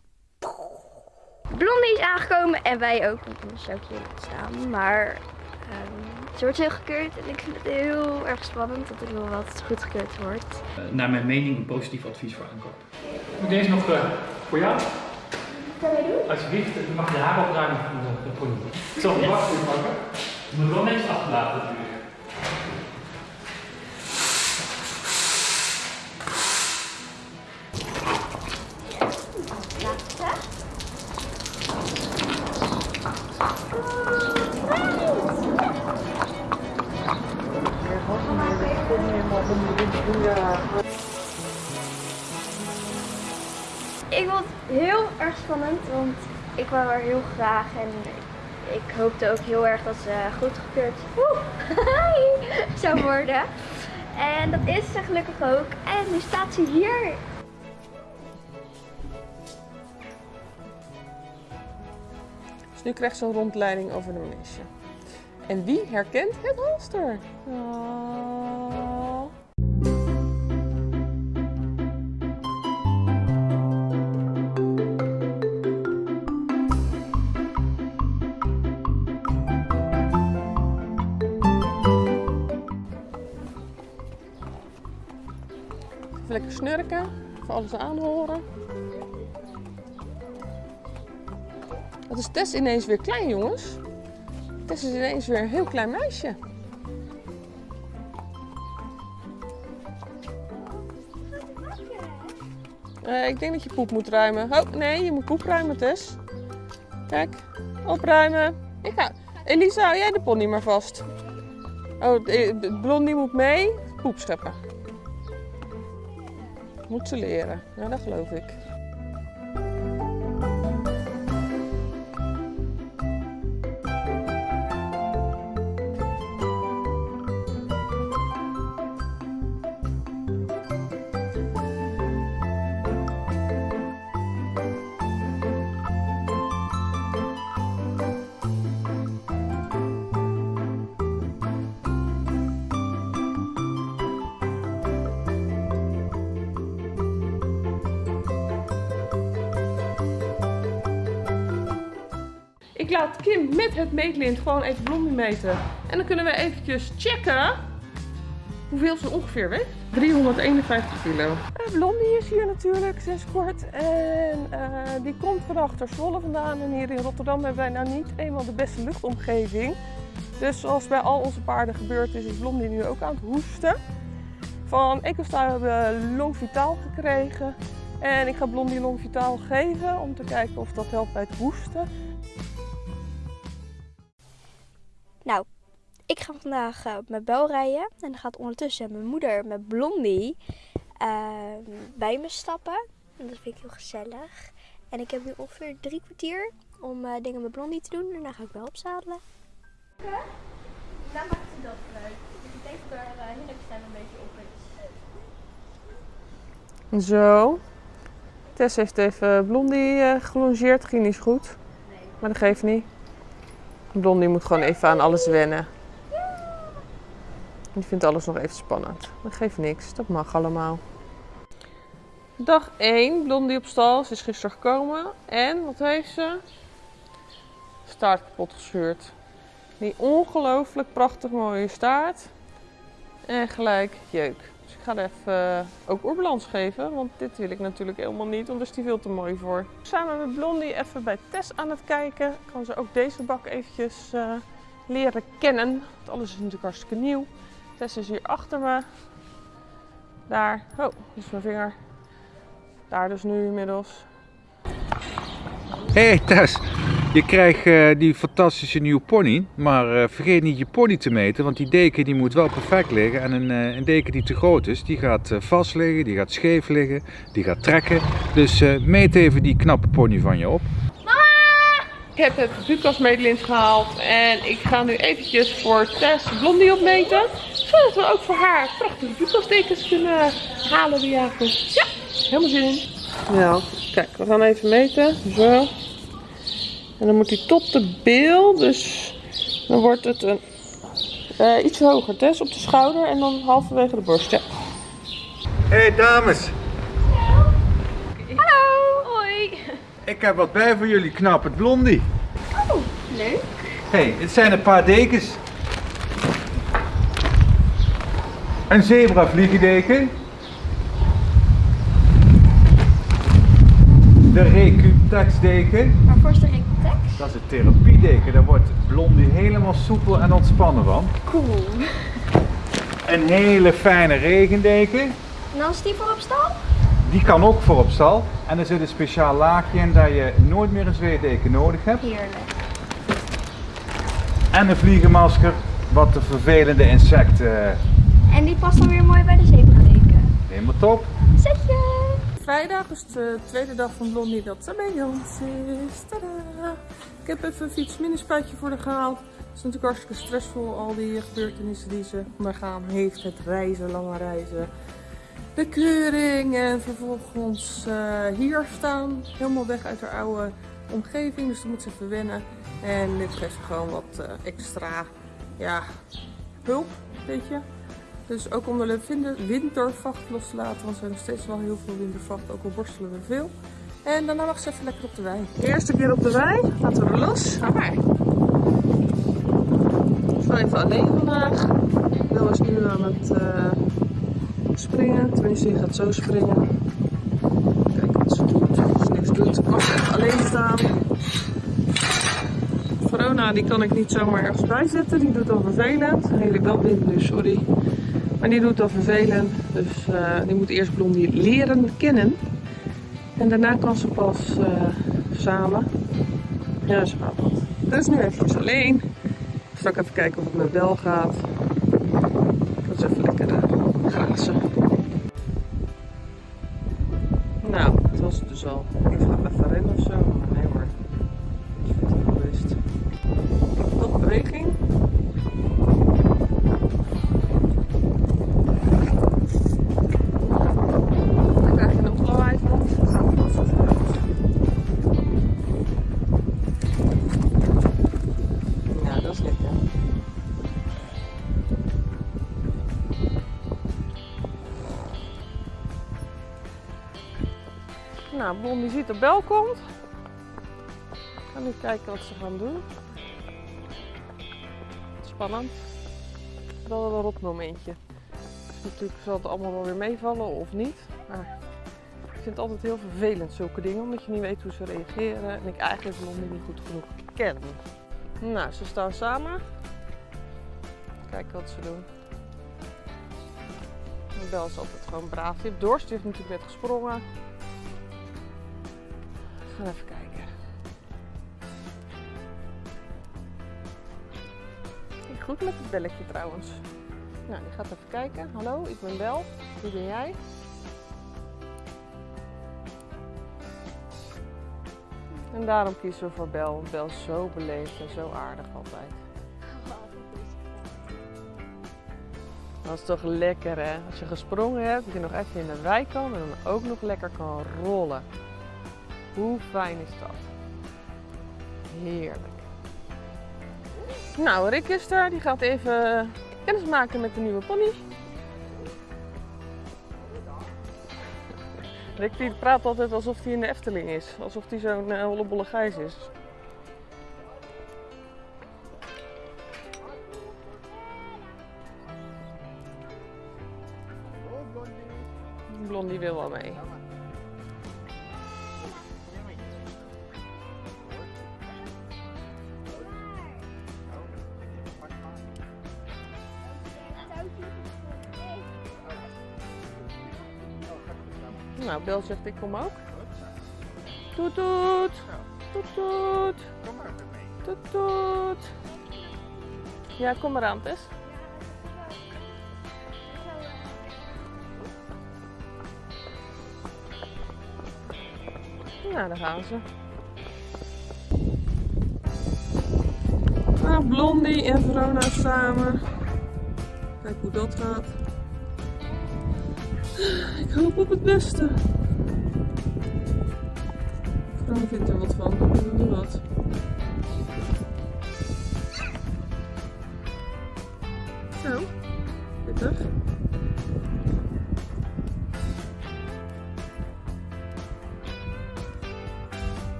Blondie is aangekomen en wij ook. want Anders zou ik hier niet staan. Maar ehm, ze wordt heel gekeurd. En ik vind het heel erg spannend dat ik wil wat goed gekeurd wordt. Eh, naar mijn mening een positief advies voor aankoop. Deze nog eh, voor jou. Kan je doen? Alsjeblieft, je mag je haar opruimen van de, pony. Ik zal wacht pakken. Je moet wel netjes achterlaten natuurlijk. Heel graag en ik hoopte ook heel erg dat ze goedgekeurd zou worden. En dat is ze gelukkig ook. En nu staat ze hier. Dus nu krijgt ze een rondleiding over de manege. En wie herkent het halster? Oh. Snurken, even alles aanhoren. Wat is Tess ineens weer klein, jongens? Tess is ineens weer een heel klein meisje. Eh, ik denk dat je poep moet ruimen. Oh, nee, je moet poep ruimen, Tess. Kijk, opruimen. Ik ga. Elisa, hou jij de pony maar vast. Oh, de blondie moet mee. Poep scheppen. Moet ze leren. Ja, dat geloof ik. Het meetlint gewoon even Blondie meten. En dan kunnen we eventjes checken hoeveel ze ongeveer weegt. 351 kilo. Eh, Blondie is hier natuurlijk sinds kort. En eh, die komt van achter Zwolle vandaan. En hier in Rotterdam hebben wij nou niet eenmaal de beste luchtomgeving. Dus zoals bij al onze paarden gebeurd is, is Blondie nu ook aan het hoesten. Van Ecostar hebben we Long Vitaal gekregen. En ik ga Blondie Long Vitaal geven om te kijken of dat helpt bij het hoesten. Nou, ik ga vandaag eh, op mijn bel rijden. En dan gaat ondertussen mijn moeder met Blondie eh, bij me stappen. En dat vind ik heel gezellig. En ik heb nu ongeveer drie kwartier om eh, dingen met Blondie te doen. En dan ga ik wel opzadelen. Daar maakt ze dat uit. Dus ik denk dat er staan een beetje op is. Zo. Tess heeft even Blondie eh gelongeerd. Ging niet zo goed. Maar dat geeft niet. Blondie moet gewoon even aan alles wennen. Die vindt alles nog even spannend. Dat geeft niks. Dat mag allemaal. Dag 1. Blondie op stal. Ze is gisteren gekomen. En wat heeft ze? Staart kapot gescheurd. Die ongelooflijk prachtig mooie staart. En gelijk jeuk. Dus ik ga er even eh, ook oerbalans geven, want dit wil ik natuurlijk helemaal niet, want daar is die veel te mooi voor. Samen met Blondie even bij Tess aan het kijken. Kan ze ook deze bak eventjes eh, leren kennen. Want alles is natuurlijk hartstikke nieuw. Tess is hier achter me. Daar. Oh, is mijn vinger. Daar dus nu inmiddels. Hey Tess, je krijgt eh, die fantastische nieuwe pony, maar eh, vergeet niet je pony te meten, want die deken die moet wel perfect liggen. En een, eh, een deken die te groot is, die gaat vast liggen, die gaat scheef liggen, die gaat trekken. Dus eh, meet even die knappe pony van je op. Ik heb het Bucas meetlint gehaald en ik ga nu eventjes voor Tess Blondie opmeten. Zodat we ook voor haar prachtige Bucas dekens kunnen halen die avond. Ja, helemaal zin in. Ja, kijk, we gaan even meten. Zo. En dan moet hij tot de bil, dus dan wordt het een eh, iets hoger. Tess op de schouder en dan halverwege de borst. Ja. Hey dames, Hallo! Hoi! ik heb wat bij voor jullie knappe blondie. Oh, leuk. Hey, het zijn een paar dekens. Een zebra vliegendeken. De Recutex deken. Waarvoor is de Dat is het therapiedeken. Daar wordt Blondie helemaal soepel en ontspannen van. Cool. Een hele fijne regendeken. En dan is die voor op stal? Die kan ook voor op stal. En er zit een speciaal laagje in dat je nooit meer een zweetdeken nodig hebt. Heerlijk. En een vliegenmasker, wat de vervelende insecten En die past dan weer mooi bij de zebradeken. helemaal top. Zetje! Vrijdag is de tweede dag van Blondie dat ze bij ons is. Tadaa! Ik heb even een fietsminispuitje voor haar gehaald. Het is natuurlijk hartstikke stressvol, al die gebeurtenissen die ze ondergaan heeft. Het reizen, lange reizen. De keuring en vervolgens eh, hier staan. Helemaal weg uit haar oude omgeving, dus dan moet ze even wennen. En dit geeft gewoon wat eh, extra ja, hulp, weet je. Dus ook om de wintervacht los te laten, want we hebben nog steeds wel heel veel wintervacht, ook al borstelen we veel. En daarna mag ze even lekker op de wei. Eerste keer op de wei, laten we er los. Ga maar. Ik even alleen vandaag. Wil is nu aan het eh, springen, tenminste die gaat zo springen. Kijk wat ze doet. Als ze niks doet, mag ze even alleen staan. Verona die kan ik niet zomaar ergens bijzetten, die doet al vervelend. Hele wel wind nu, sorry. Maar die doet al vervelend, dus eh, die moet eerst Blondie leren kennen. En daarna kan ze pas eh, samen. Ja, zo gaat dat. Dus nu eventjes alleen. Straks even kijken of het met Bel gaat. Dat is even lekker uh, grazen. Nou, dat was het dus al. Ik ga even rennen of zo. Nou, Blondie ziet de bel komt. Ik ga nu kijken wat ze gaan doen. Spannend. Wel een rot momentje. Dus natuurlijk zal het allemaal wel weer meevallen of niet. Maar ik vind het altijd heel vervelend zulke dingen. Omdat je niet weet hoe ze reageren. En ik eigenlijk Blondie niet goed genoeg ken. Nou, ze staan samen. Kijken wat ze doen. Bel is altijd gewoon braaf. Die heeft dorst. Die heeft natuurlijk net gesprongen. Gaan even kijken. Ging goed met het belletje trouwens. Nou, die gaat even kijken. Hallo, ik ben Bel. Wie ben jij? En daarom kiezen we voor Bel. Bel is zo beleefd en zo aardig altijd. Dat is toch lekker hè? Als je gesprongen hebt, dat je nog even in de wei kan en dan ook nog lekker kan rollen. Hoe fijn is dat? Heerlijk. Nou, Rick is er. Die gaat even kennis maken met de nieuwe pony. Rick die praat altijd alsof hij in de Efteling is. Alsof hij zo'n uh, hollebolle gijs is. Blondie wil wel mee. Nou, Bel zegt ik kom ook. Toet toet. Toet toet. Kom maar mee. Toet toet. Ja, kom maar aan, Tess. Nou, daar gaan ze. Nou, Blondie en Verona samen. Kijk hoe dat gaat. Ik hoop op het beste. Verona vindt er wat van. Ik weet niet wat. Zo, pittig.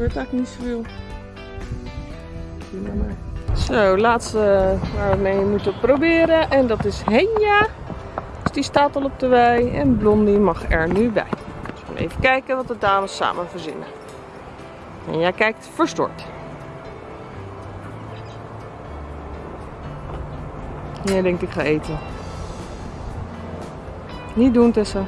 Gebeurt eigenlijk niet zoveel. Zo, laatste waar we mee moeten proberen. En dat is Henja. Dus die staat al op de wei. En Blondie mag er nu bij. Dus even kijken wat de dames samen verzinnen. En jij kijkt verstoord. Jij denkt ik ga eten. Niet doen Tessa.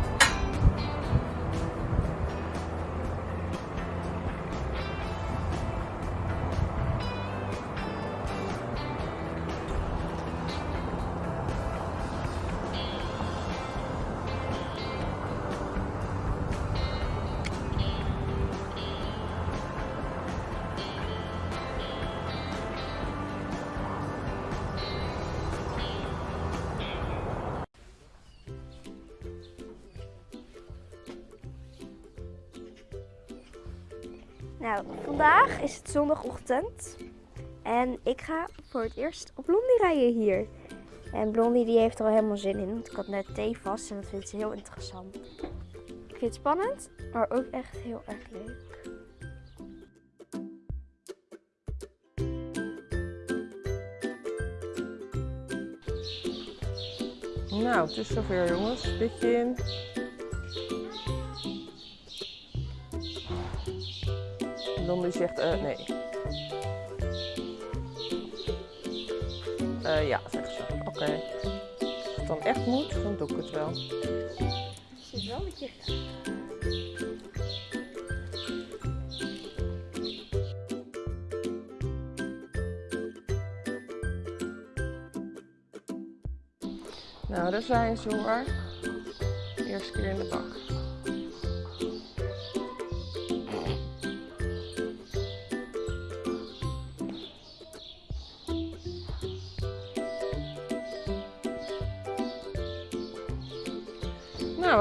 Zondagochtend. En ik ga voor het eerst op Blondie rijden hier. En Blondie die heeft er al helemaal zin in. Want ik had net thee vast en dat vindt ze heel interessant. Ik vind het spannend, maar ook echt heel erg leuk. Nou, het is zover jongens. Pitje in. Blondie zegt eh nee. Eh ja, zegt ze. Oké. Als het dan echt moet, dan doe ik het wel. Zit wel met je Nou, daar zijn ze hoor. Eerste keer in de bak.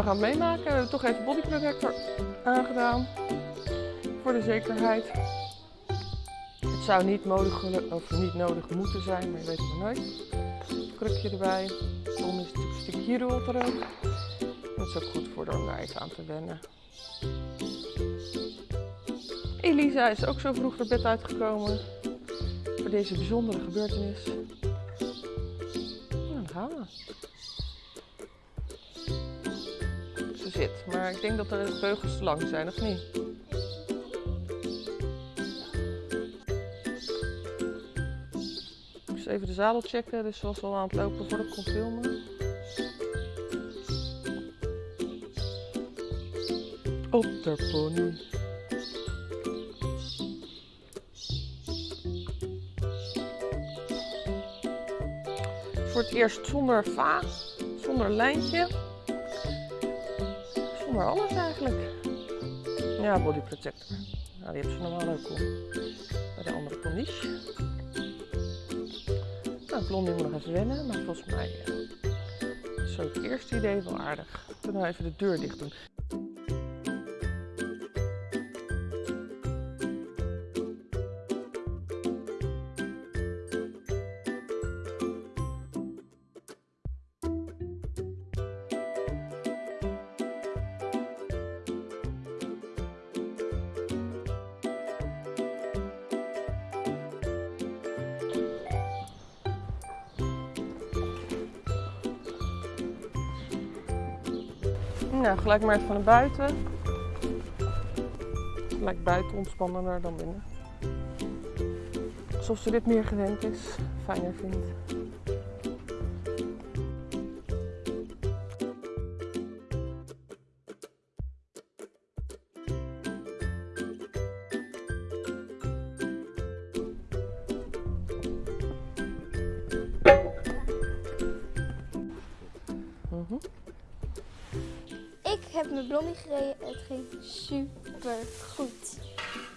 We gaan meemaken. We hebben toch even body protector aangedaan. Voor de zekerheid. Het zou niet, nodig, of niet nodig moeten zijn, maar je weet het maar nooit. Krukje erbij. Dan is een stukje hierdoor er ook. Dat is ook goed voor daar even aan te wennen. Elisa is ook zo vroeg naar bed uitgekomen. Voor deze bijzondere gebeurtenis. Nou, dan gaan we. Zit, maar ik denk dat de beugels te lang zijn, of niet? Ik moest even de zadel checken, dus was al aan het lopen voordat ik kon filmen. Op de pony. Voor het eerst zonder va, zonder lijntje. Zonder alles eigenlijk. Ja, body protector. Nou, die hebben ze normaal ook al bij de andere ponies. Nou, Blondie moet nog even wennen, maar volgens mij eh, Zo, het eerste idee wel aardig. Toen nou even de deur dicht doen. Gelijk maar even buiten. Gelijk buiten ontspannender dan binnen. Alsof ze dit meer gewend is, fijner vindt. Gereden. Het ging super goed.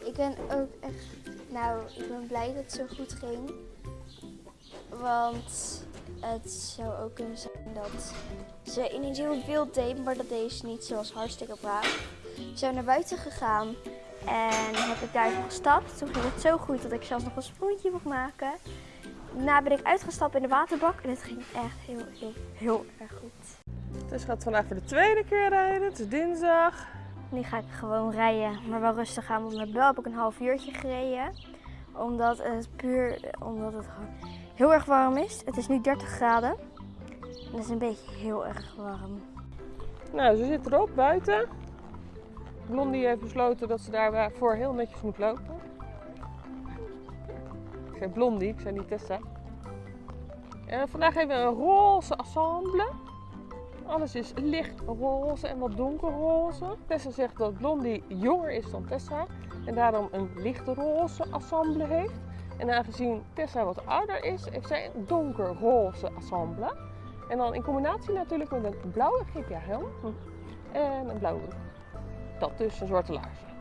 Ik ben ook echt, nou, ik ben blij dat het zo goed ging. Want het zou ook kunnen zijn dat ze ineens heel wild deed, maar dat deed ze niet. Was hartstikke braaf. Ze zijn naar buiten gegaan en heb ik daar even gestapt. Toen ging het zo goed dat ik zelfs nog een sprongetje mocht maken. Daarna ben ik uitgestapt in de waterbak en het ging echt heel, heel, heel erg goed. Dus gaat vandaag voor de tweede keer rijden. Het is dinsdag. Nu ga ik gewoon rijden, maar wel rustig aan. Want met Bel heb ik een half uurtje gereden. Omdat het puur omdat het heel erg warm is. Het is nu 30 graden. En het is een beetje heel erg warm. Nou, ze zit erop buiten. Blondie heeft besloten dat ze daarvoor heel netjes moet lopen. Ik zei Blondie, ik zei niet Tessa. En vandaag hebben we een roze ensemble. Alles is licht roze en wat donkerroze. Tessa zegt dat Blondie jonger is dan Tessa en daarom een lichte roze heeft. En aangezien Tessa wat ouder is, heeft zij een donkerroze ensemble. En dan in combinatie natuurlijk met een blauwe GPA-helm en een blauwe broek. Dat dus, een zwarte laarzen.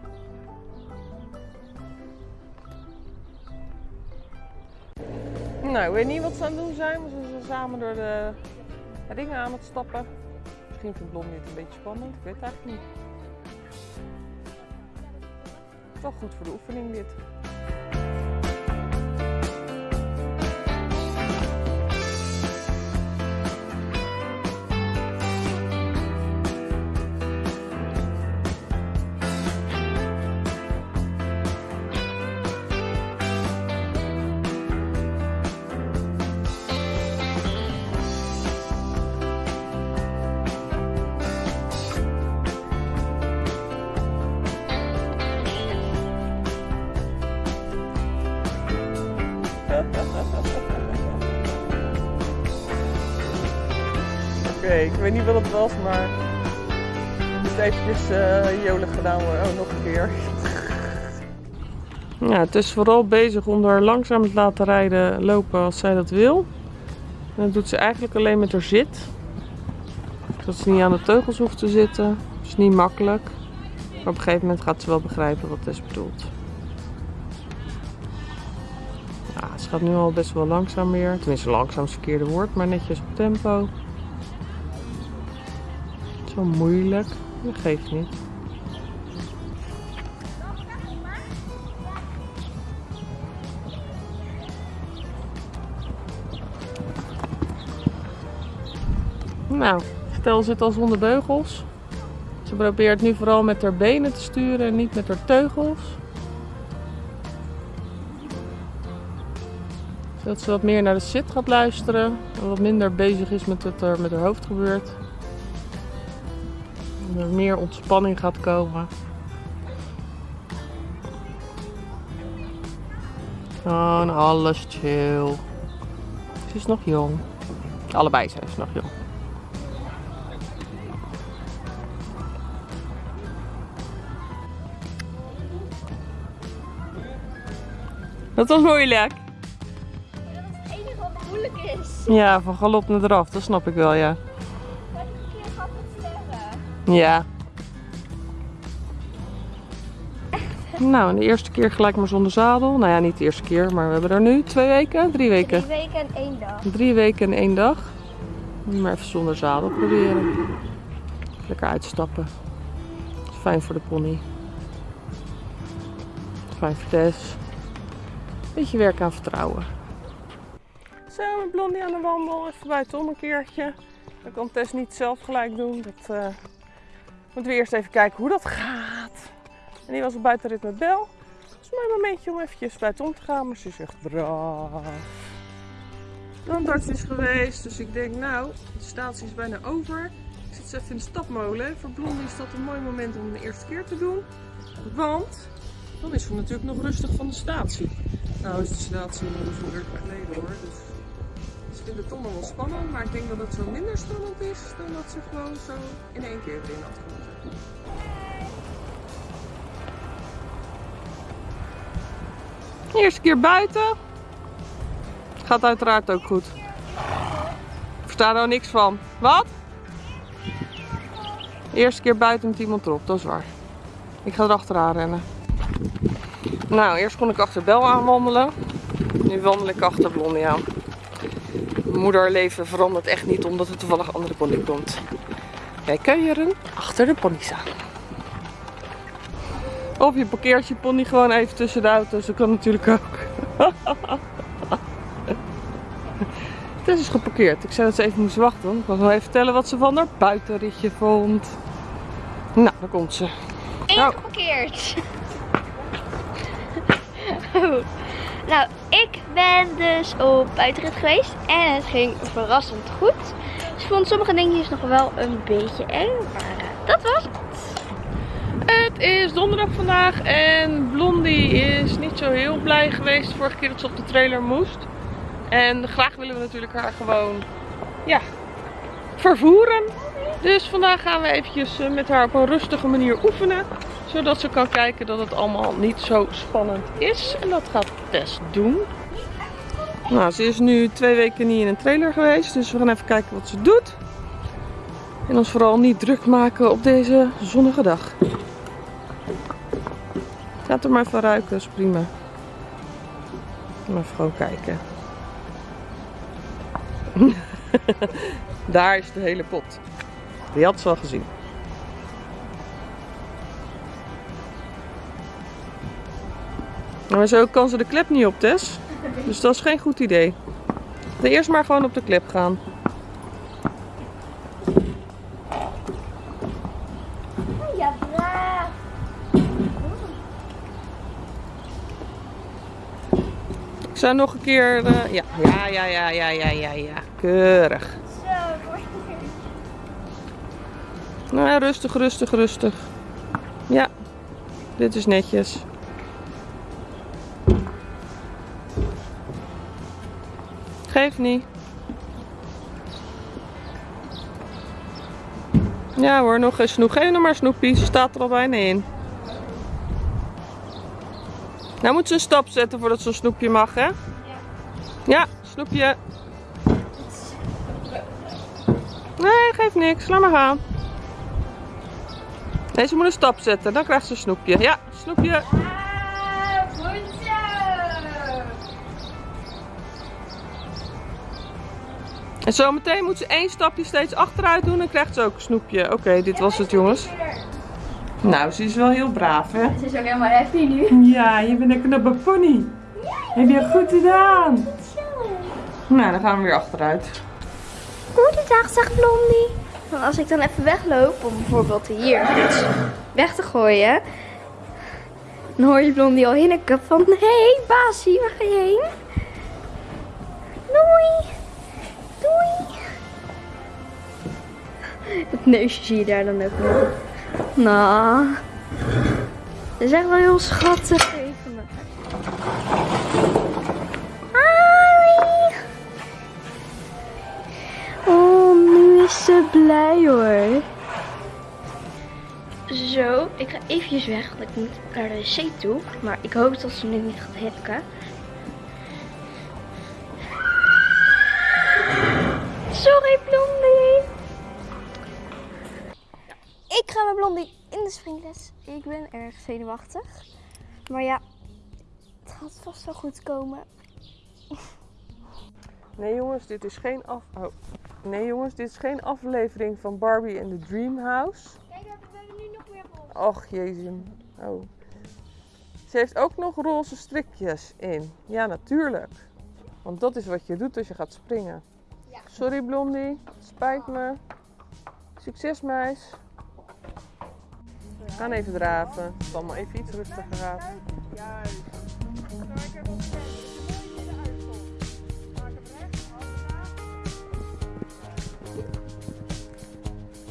Nou, ik weet niet wat ze aan het doen zijn, maar ze zijn samen door de ringen aan het stappen. Misschien vindt Blondie het een beetje spannend, ik weet het eigenlijk niet. Toch goed voor de oefening dit. Weet niet wat het was, maar het eventjes eh jolig gedaan worden. Oh, nog een keer. Ja, het is vooral bezig om haar langzaam te laten rijden, lopen als zij dat wil. En dat doet ze eigenlijk alleen met haar zit. Dat ze niet aan de teugels hoeft te zitten. Dat is niet makkelijk. Maar op een gegeven moment gaat ze wel begrijpen wat Tess bedoelt. Ja, ze gaat nu al best wel langzaam weer. Tenminste, langzaam is het verkeerde woord, maar netjes op tempo. Zo moeilijk. Dat geeft niet. Nou, Stel zit al zonder beugels. Ze probeert nu vooral met haar benen te sturen en niet met haar teugels. Zodat ze wat meer naar de zit gaat luisteren. En wat minder bezig is met wat er met haar hoofd gebeurt. En er meer ontspanning gaat komen. Gewoon alles chill. Ze is nog jong. Allebei zijn ze nog jong. Dat was moeilijk. Het enige wat moeilijk is. Ja, van galop naar eraf, dat snap ik wel, ja. Ja. Nou, en de eerste keer gelijk maar zonder zadel. Nou ja, niet de eerste keer, maar we hebben er nu twee weken, drie weken. Drie weken en één dag. Drie weken en één dag. Maar even zonder zadel proberen. Lekker uitstappen. Fijn voor de pony. Fijn voor Tess. Beetje werk aan vertrouwen. Zo, met Blondie aan de wandel. Even buitenom een keertje. Dat kan Tess niet zelf gelijk doen. Dat eh, moeten we eerst even kijken hoe dat gaat. En die was op buitenrit met Bel. Het is een mooi momentje om eventjes buitenom te gaan. Maar ze echt braaf. Tandarts is geweest, dus ik denk nou, de statie is bijna over. Ik zit even in de stapmolen. Voor Blondie is dat een mooi moment om de eerste keer te doen. Want dan is ze natuurlijk nog rustig van de statie. Nou is de statie nog zo'n uur geleden hoor. Dus ze vindt het toch nog wel spannend. Maar ik denk dat het zo minder spannend is dan dat ze gewoon zo in één keer erin had. Eerste keer buiten. Gaat uiteraard ook goed. Ik versta er nou niks van. Wat? Eerste keer buiten met iemand erop, dat is waar. Ik ga erachteraan rennen. Nou, eerst kon ik achter Bel aanwandelen. Nu wandel ik achter Blondie aan. Moederleven verandert echt niet omdat er toevallig andere pony komt. Wij kuieren achter de pony's aan. Of je parkeert je pony gewoon even tussen de auto's. Dat kan natuurlijk ook. Het is geparkeerd. Ik zei dat ze even moest wachten. want Ik wil wel even vertellen wat ze van haar buitenritje vond. Nou, daar komt ze. Eén Nou. geparkeerd. Oh. Nou, ik ben dus op buitenrit geweest en het ging verrassend goed. Vond sommige dingetjes nog wel een beetje eng, maar eh, dat was het. Het is donderdag vandaag en Blondie is niet zo heel blij geweest vorige keer dat ze op de trailer moest. En graag willen we natuurlijk haar gewoon, ja, vervoeren. Dus vandaag gaan we eventjes eh, met haar op een rustige manier oefenen. Zodat ze kan kijken dat het allemaal niet zo spannend is. En dat gaat Tess doen. Nou, ze is nu twee weken niet in een trailer geweest. Dus we gaan even kijken wat ze doet. En ons vooral niet druk maken op deze zonnige dag. Laat er maar even ruiken, is prima. Even gewoon kijken. Daar is de hele pot. Die had ze al gezien. Maar zo kan ze de klep niet op, Tess. Dus dat is geen goed idee. Dan eerst maar gewoon op de klep gaan. Ja, braaf. Ik zou nog een keer... eh, ja. ja, ja, ja, ja, ja, ja, ja. Keurig. Zo, Nou ja, rustig, rustig, rustig. Ja, dit is netjes. Geef niet. Ja hoor, nog een snoep. Geef nog maar snoepie, ze staat er al bijna in. Nou moet ze een stap zetten voordat ze een snoepje mag, hè? Ja, snoepje. Nee, geeft niks. Laat maar gaan. Nee, ze moet een stap zetten. Dan krijgt ze een snoepje. Ja, snoepje. En zometeen moet ze één stapje steeds achteruit doen. En krijgt ze ook een snoepje. Oké, dit was het jongens. Nou, ze is wel heel braaf hè. Ze is ook helemaal happy nu. Ja, je bent een knappe pony. Heb je goed gedaan. Nou, dan gaan we weer achteruit. Goedendag, zegt Blondie. Want als ik dan even wegloop, om bijvoorbeeld hier iets weg te gooien, dan hoor je Blondie al hinniken van, hé hey, Basie, waar ga je heen? Doei. Het neusje zie je daar dan ook nog. Nou, dat is echt wel heel schattig. Even. Oh, nu is ze blij hoor. Zo, ik ga eventjes weg, want ik moet naar de wc toe. Maar ik hoop dat ze nu niet gaat hikken. Sorry, Blondie. Ik ga met Blondie in de springles. Ik ben erg zenuwachtig. Maar ja, het gaat vast wel goed komen. Nee jongens, dit is geen af... Oh. Nee jongens, dit is geen aflevering van Barbie en the Dream House. Kijk, we hebben nu nog meer rol. Och jezus. Oh. Ze heeft ook nog roze strikjes in. Ja, natuurlijk. Want dat is wat je doet als je gaat springen. Sorry Blondie, spijt me. Succes meis. We gaan even draven. Het is allemaal even iets rustiger gaat. Juist. Ik heb ons kijken. Als je mooi in de uitkomt. Maak hem recht. Handen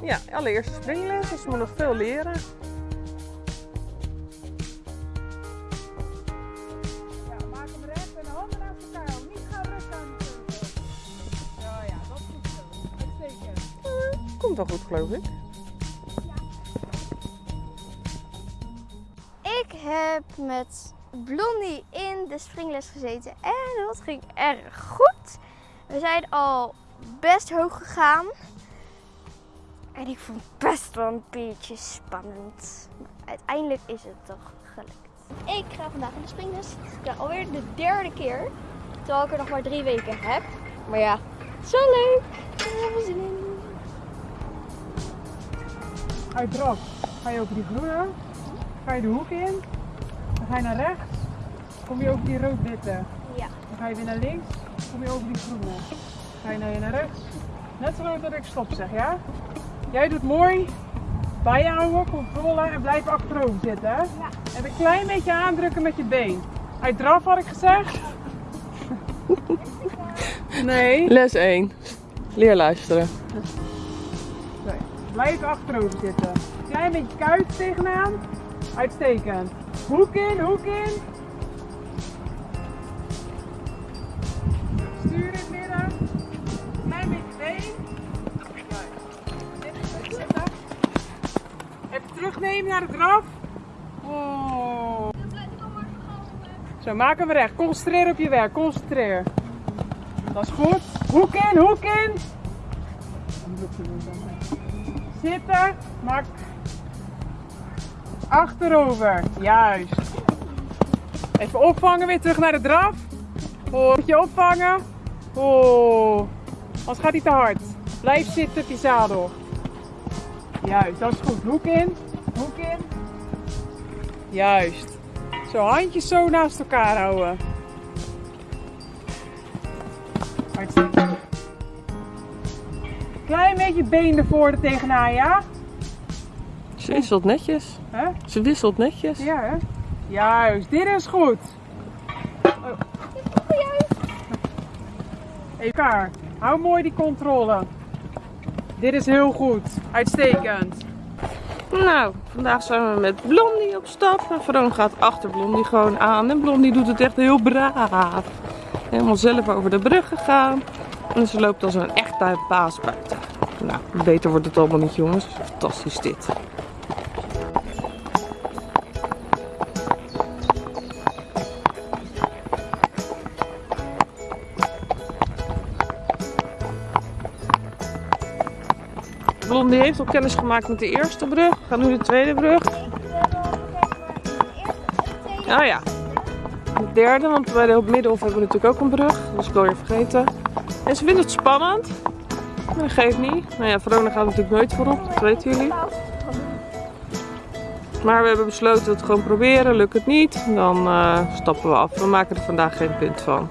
na. Ja, allereerste springles, dus ze moet nog veel leren. Komt wel goed, geloof ik. Ik heb met Blondie in de springles gezeten en dat ging erg goed. We zijn al best hoog gegaan. En ik vond het best wel een beetje spannend. Maar uiteindelijk is het toch gelukt. Ik ga vandaag in de springles. Het is alweer de derde keer. Terwijl ik er nog maar drie weken heb. Maar ja, zo leuk. Ik heb er heel veel zin in. Uit draf ga je over die groene. Ga je de hoek in. Dan ga je naar rechts. Kom je over die rood-witte. Ja. Dan ga je weer naar links. Kom je over die groene. Ga je naar, naar rechts. Net zo dat ik stop zeg, ja? Jij doet mooi. Bijhouden, controle en blijf achterover zitten. Hè? Ja. En een klein beetje aandrukken met je been. Uit draf had ik gezegd. Nee. Les 1. Leer luisteren. Blijf achterover zitten. Klein beetje kuit tegenaan. Uitstekend. Hoek in, hoek in. Stuur in het midden. Klein beetje been. Even terugnemen naar de draf. Oh. Zo, maak hem recht. Concentreer op je werk. Concentreer. Dat is goed. Hoek in, hoek in. Zitten. Maak. Achterover. Juist. Even opvangen. Weer terug naar de draf. Oh, moet je opvangen. Oh. Anders gaat hij te hard. Blijf zitten op je zadel. Juist, dat is goed. Hoek in. Hoek in. Juist. Zo, handjes zo naast elkaar houden. Uitstekend. Klein beetje been ervoor er tegenaan, ja? Ze wisselt netjes. Hè? Ze wisselt netjes. Ja, hè? Juist, dit is goed. Oh. Even elkaar. Hou mooi die controle. Dit is heel goed. Uitstekend. Nou, vandaag zijn we met Blondie op stap. En Veron gaat achter Blondie gewoon aan. En Blondie doet het echt heel braaf. Helemaal zelf over de brug gegaan. En ze loopt als een echte baas buiten. Nou, beter wordt het allemaal niet jongens. Fantastisch dit. Blondie heeft al kennis gemaakt met de eerste brug. Gaan nu de tweede brug. Oh ja. De derde, want bij de Middenhof hebben we natuurlijk ook een brug. Dat was ik alweer vergeten. En ze vindt het spannend. Maar dat geeft niet. Nou ja, Verona gaat natuurlijk nooit voorop, dat weten jullie. Maar we hebben besloten het gewoon proberen. Lukt het niet, dan eh, stappen we af. We maken er vandaag geen punt van.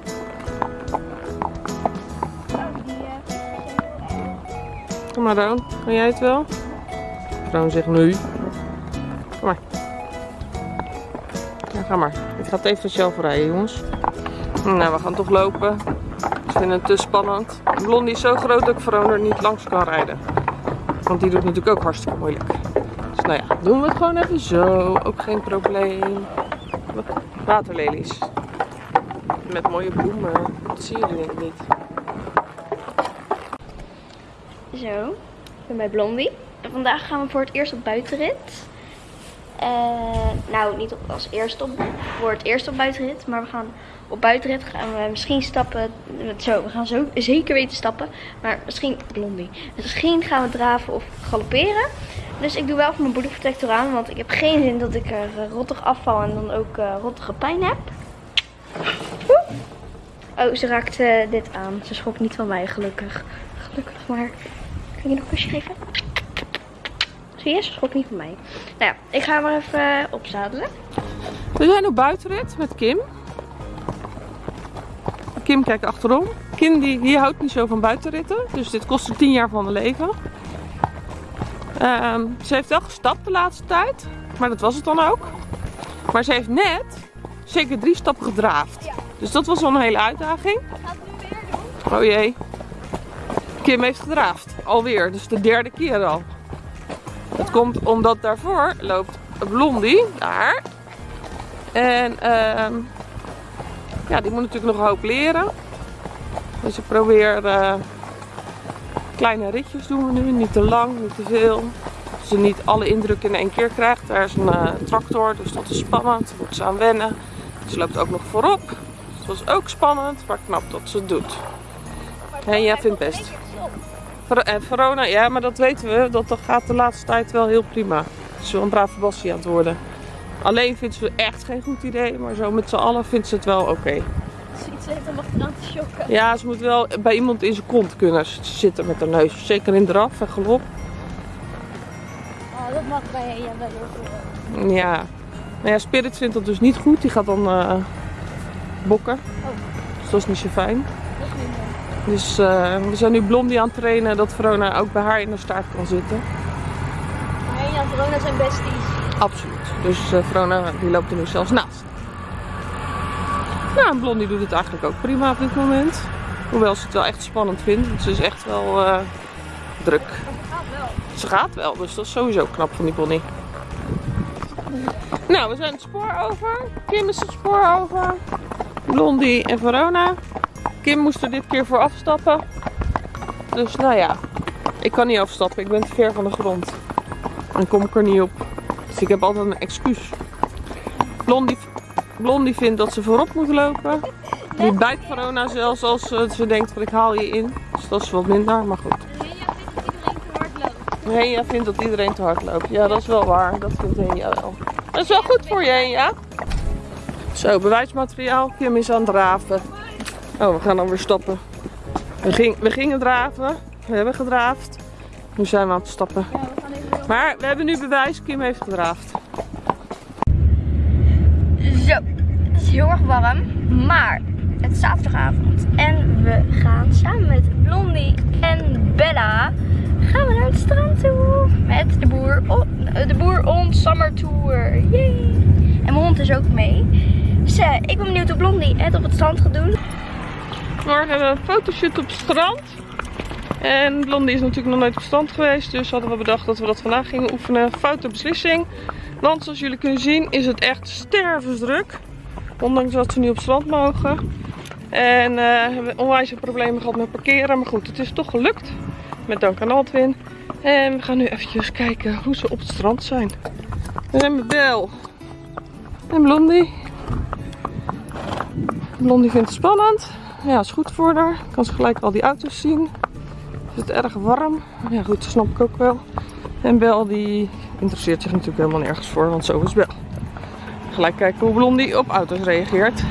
Kom maar Roon, kan jij het wel? Roon zegt nee. Kom maar. Ja, ga maar. Ik ga het even zelf rijden, jongens. Nou, we gaan toch lopen. Ik vind het te spannend. Blondie is zo groot dat ik Veron er niet langs kan rijden. Want die doet natuurlijk ook hartstikke moeilijk. Dus nou ja, doen we het gewoon even zo. Ook geen probleem. Waterlelies. Met mooie bloemen. Dat zie je denk ik niet. Zo, ik ben bij Blondie. En vandaag gaan we voor het eerst op buitenrit. Eh, nou, niet als eerste op, voor het eerst op buitenrit, maar we gaan op buitenrit gaan we misschien stappen. Zo, we gaan zo zeker weten stappen, maar misschien Blondie. Misschien gaan we draven of galopperen. Dus ik doe wel van mijn bodyprotector aan, want ik heb geen zin dat ik er eh, rottig afval en dan ook eh, rottige pijn heb. Oh, ze raakt eh, dit aan. Ze schrok niet van mij, gelukkig. Gelukkig, maar... Kan je nog een kusje geven? Zie je, ze schrok niet van mij. Nou ja, ik ga maar even opzadelen. We zijn op buitenrit met Kim. Kim kijkt achterom. Kim die, die houdt niet zo van buitenritten. Dus dit kost er 10 jaar van haar leven. Ehm, ze heeft wel gestapt de laatste tijd. Maar dat was het dan ook. Maar ze heeft net zeker drie stappen gedraafd. Dus dat was wel een hele uitdaging. Oh jee. Kim heeft gedraafd. Alweer. Dus de derde keer al. Dat komt omdat daarvoor loopt Blondie. Daar. En ehm, ja, die moet natuurlijk nog een hoop leren. Dus ik probeer eh, kleine ritjes doen we nu. Niet te lang, niet te veel. Dat ze niet alle indruk in één keer krijgt. Daar is een eh, tractor, dus dat is spannend. Daar moet ze aan wennen. Ze loopt ook nog voorop. Dat is ook spannend, maar knap dat ze het doet. En jij vindt best. En Verona, ja, maar dat weten we. Dat, gaat de laatste tijd wel heel prima. Ze is wel een brave aan het worden. Alleen vindt ze echt geen goed idee, maar zo met z'n allen vindt ze het wel oké. Als ze iets heeft om achteraan te shocken. Ja, ze moet wel bij iemand in zijn kont kunnen zitten met haar neus. Zeker in draf en galop. Oh, dat mag bij Henja wel heel veel. Ja. Nou ja, Spirit vindt dat dus niet goed. Die gaat dan eh, bokken. Dus dat is niet zo fijn. Dat is minder. Dus eh, we zijn nu Blondie aan het trainen dat Verona ook bij haar in de staart kan zitten. Henja en Verona zijn besties. Absoluut. Dus eh Verona die loopt er nu zelfs naast. Nou, Blondie doet het eigenlijk ook prima op dit moment. Hoewel ze het wel echt spannend vindt. Want ze is echt wel eh, druk. Gaat wel. Ze gaat wel, dus dat is sowieso knap van die pony. Nou, we zijn het spoor over. Kim is het spoor over. Blondie en Verona. Kim moest er dit keer voor afstappen. Dus nou ja, ik kan niet afstappen. Ik ben te ver van de grond. Dan kom ik er niet op. Dus ik heb altijd een excuus. Blondie, Blondie vindt dat ze voorop moet lopen. Die bijt Verona zelfs als ze, ze denkt van ik haal je in. Dus dat is wat minder, maar goed. Henja vindt dat iedereen te hard loopt. Henja vindt dat iedereen te hard loopt. Ja, dat is wel waar. Dat vindt Henja wel. Dat is wel goed voor je, Henja. Zo, bewijsmateriaal. Kim is aan het draven. Oh, we gaan dan weer stappen. We, ging, we gingen draven. We hebben gedraafd. Nu zijn we aan het stappen. Maar we hebben nu bewijs. Kim heeft gedraafd. Zo, het is heel erg warm, maar het is zaterdagavond en we gaan samen met Blondie en Bella gaan we naar het strand toe met de boer, on, de boer on summer tour. Yay! En mijn hond is ook mee. Dus eh, ik ben benieuwd hoe Blondie het op het strand gaat doen. Morgen hebben we een fotoshoot op het strand. En Blondie is natuurlijk nog nooit op strand geweest. Dus hadden we bedacht dat we dat vandaag gingen oefenen. Foute beslissing. Want zoals jullie kunnen zien is het echt stervensdruk. Ondanks dat ze nu op strand mogen. En eh, hebben we onwijs problemen gehad met parkeren. Maar goed, het is toch gelukt. Met dank aan Altwin. En we gaan nu eventjes kijken hoe ze op het strand zijn. We zijn Bel. En Blondie. Blondie vindt het spannend. Ja, is goed voor haar. Kan ze gelijk al die auto's zien. Is het erg warm? Ja goed, dat snap ik ook wel. En Bel die interesseert zich natuurlijk helemaal nergens voor, want zo is Bel. Gelijk kijken hoe Blondie op auto's reageert.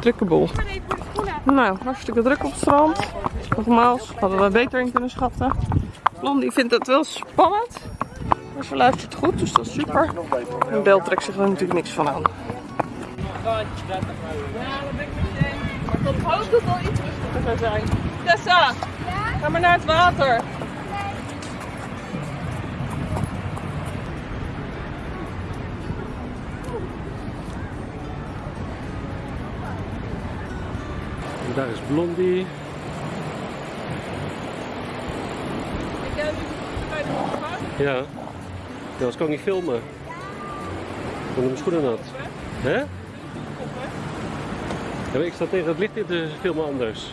Drukke boel. Nou, hartstikke druk op het strand. Nogmaals, hadden we beter in kunnen schatten. Blondie vindt het wel spannend. Ze luistert goed, dus dat is super. En Bel trekt zich er natuurlijk niks van aan. Ja, dat ben ik met je eens. Maar het al iets rustiger zou zijn. Tessa, ga maar naar het water. En daar is Blondie. Ik heb nu bij de opgepakt. Ja. Ja, anders kan ik niet filmen. Ik mijn schoenen nat. Hè? Ja, ik sta tegen het licht in te filmen anders.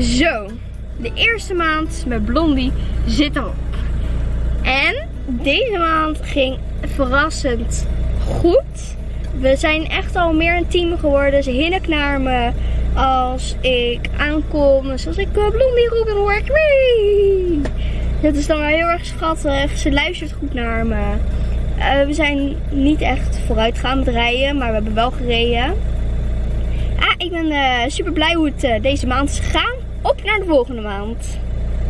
Zo, de eerste maand met Blondie zit erop. En deze maand ging verrassend goed. We zijn echt al meer een team geworden. Ze hinnikt naar me als ik aankom. Dus als ik uh, Blondie roep, dan hoor wee. Dat is dan wel heel erg schattig. Ze luistert goed naar me. Uh, we zijn niet echt vooruit gaan met rijden, maar we hebben wel gereden. Ah, ik ben uh, super blij hoe het deze maand is gegaan. Op naar de volgende maand.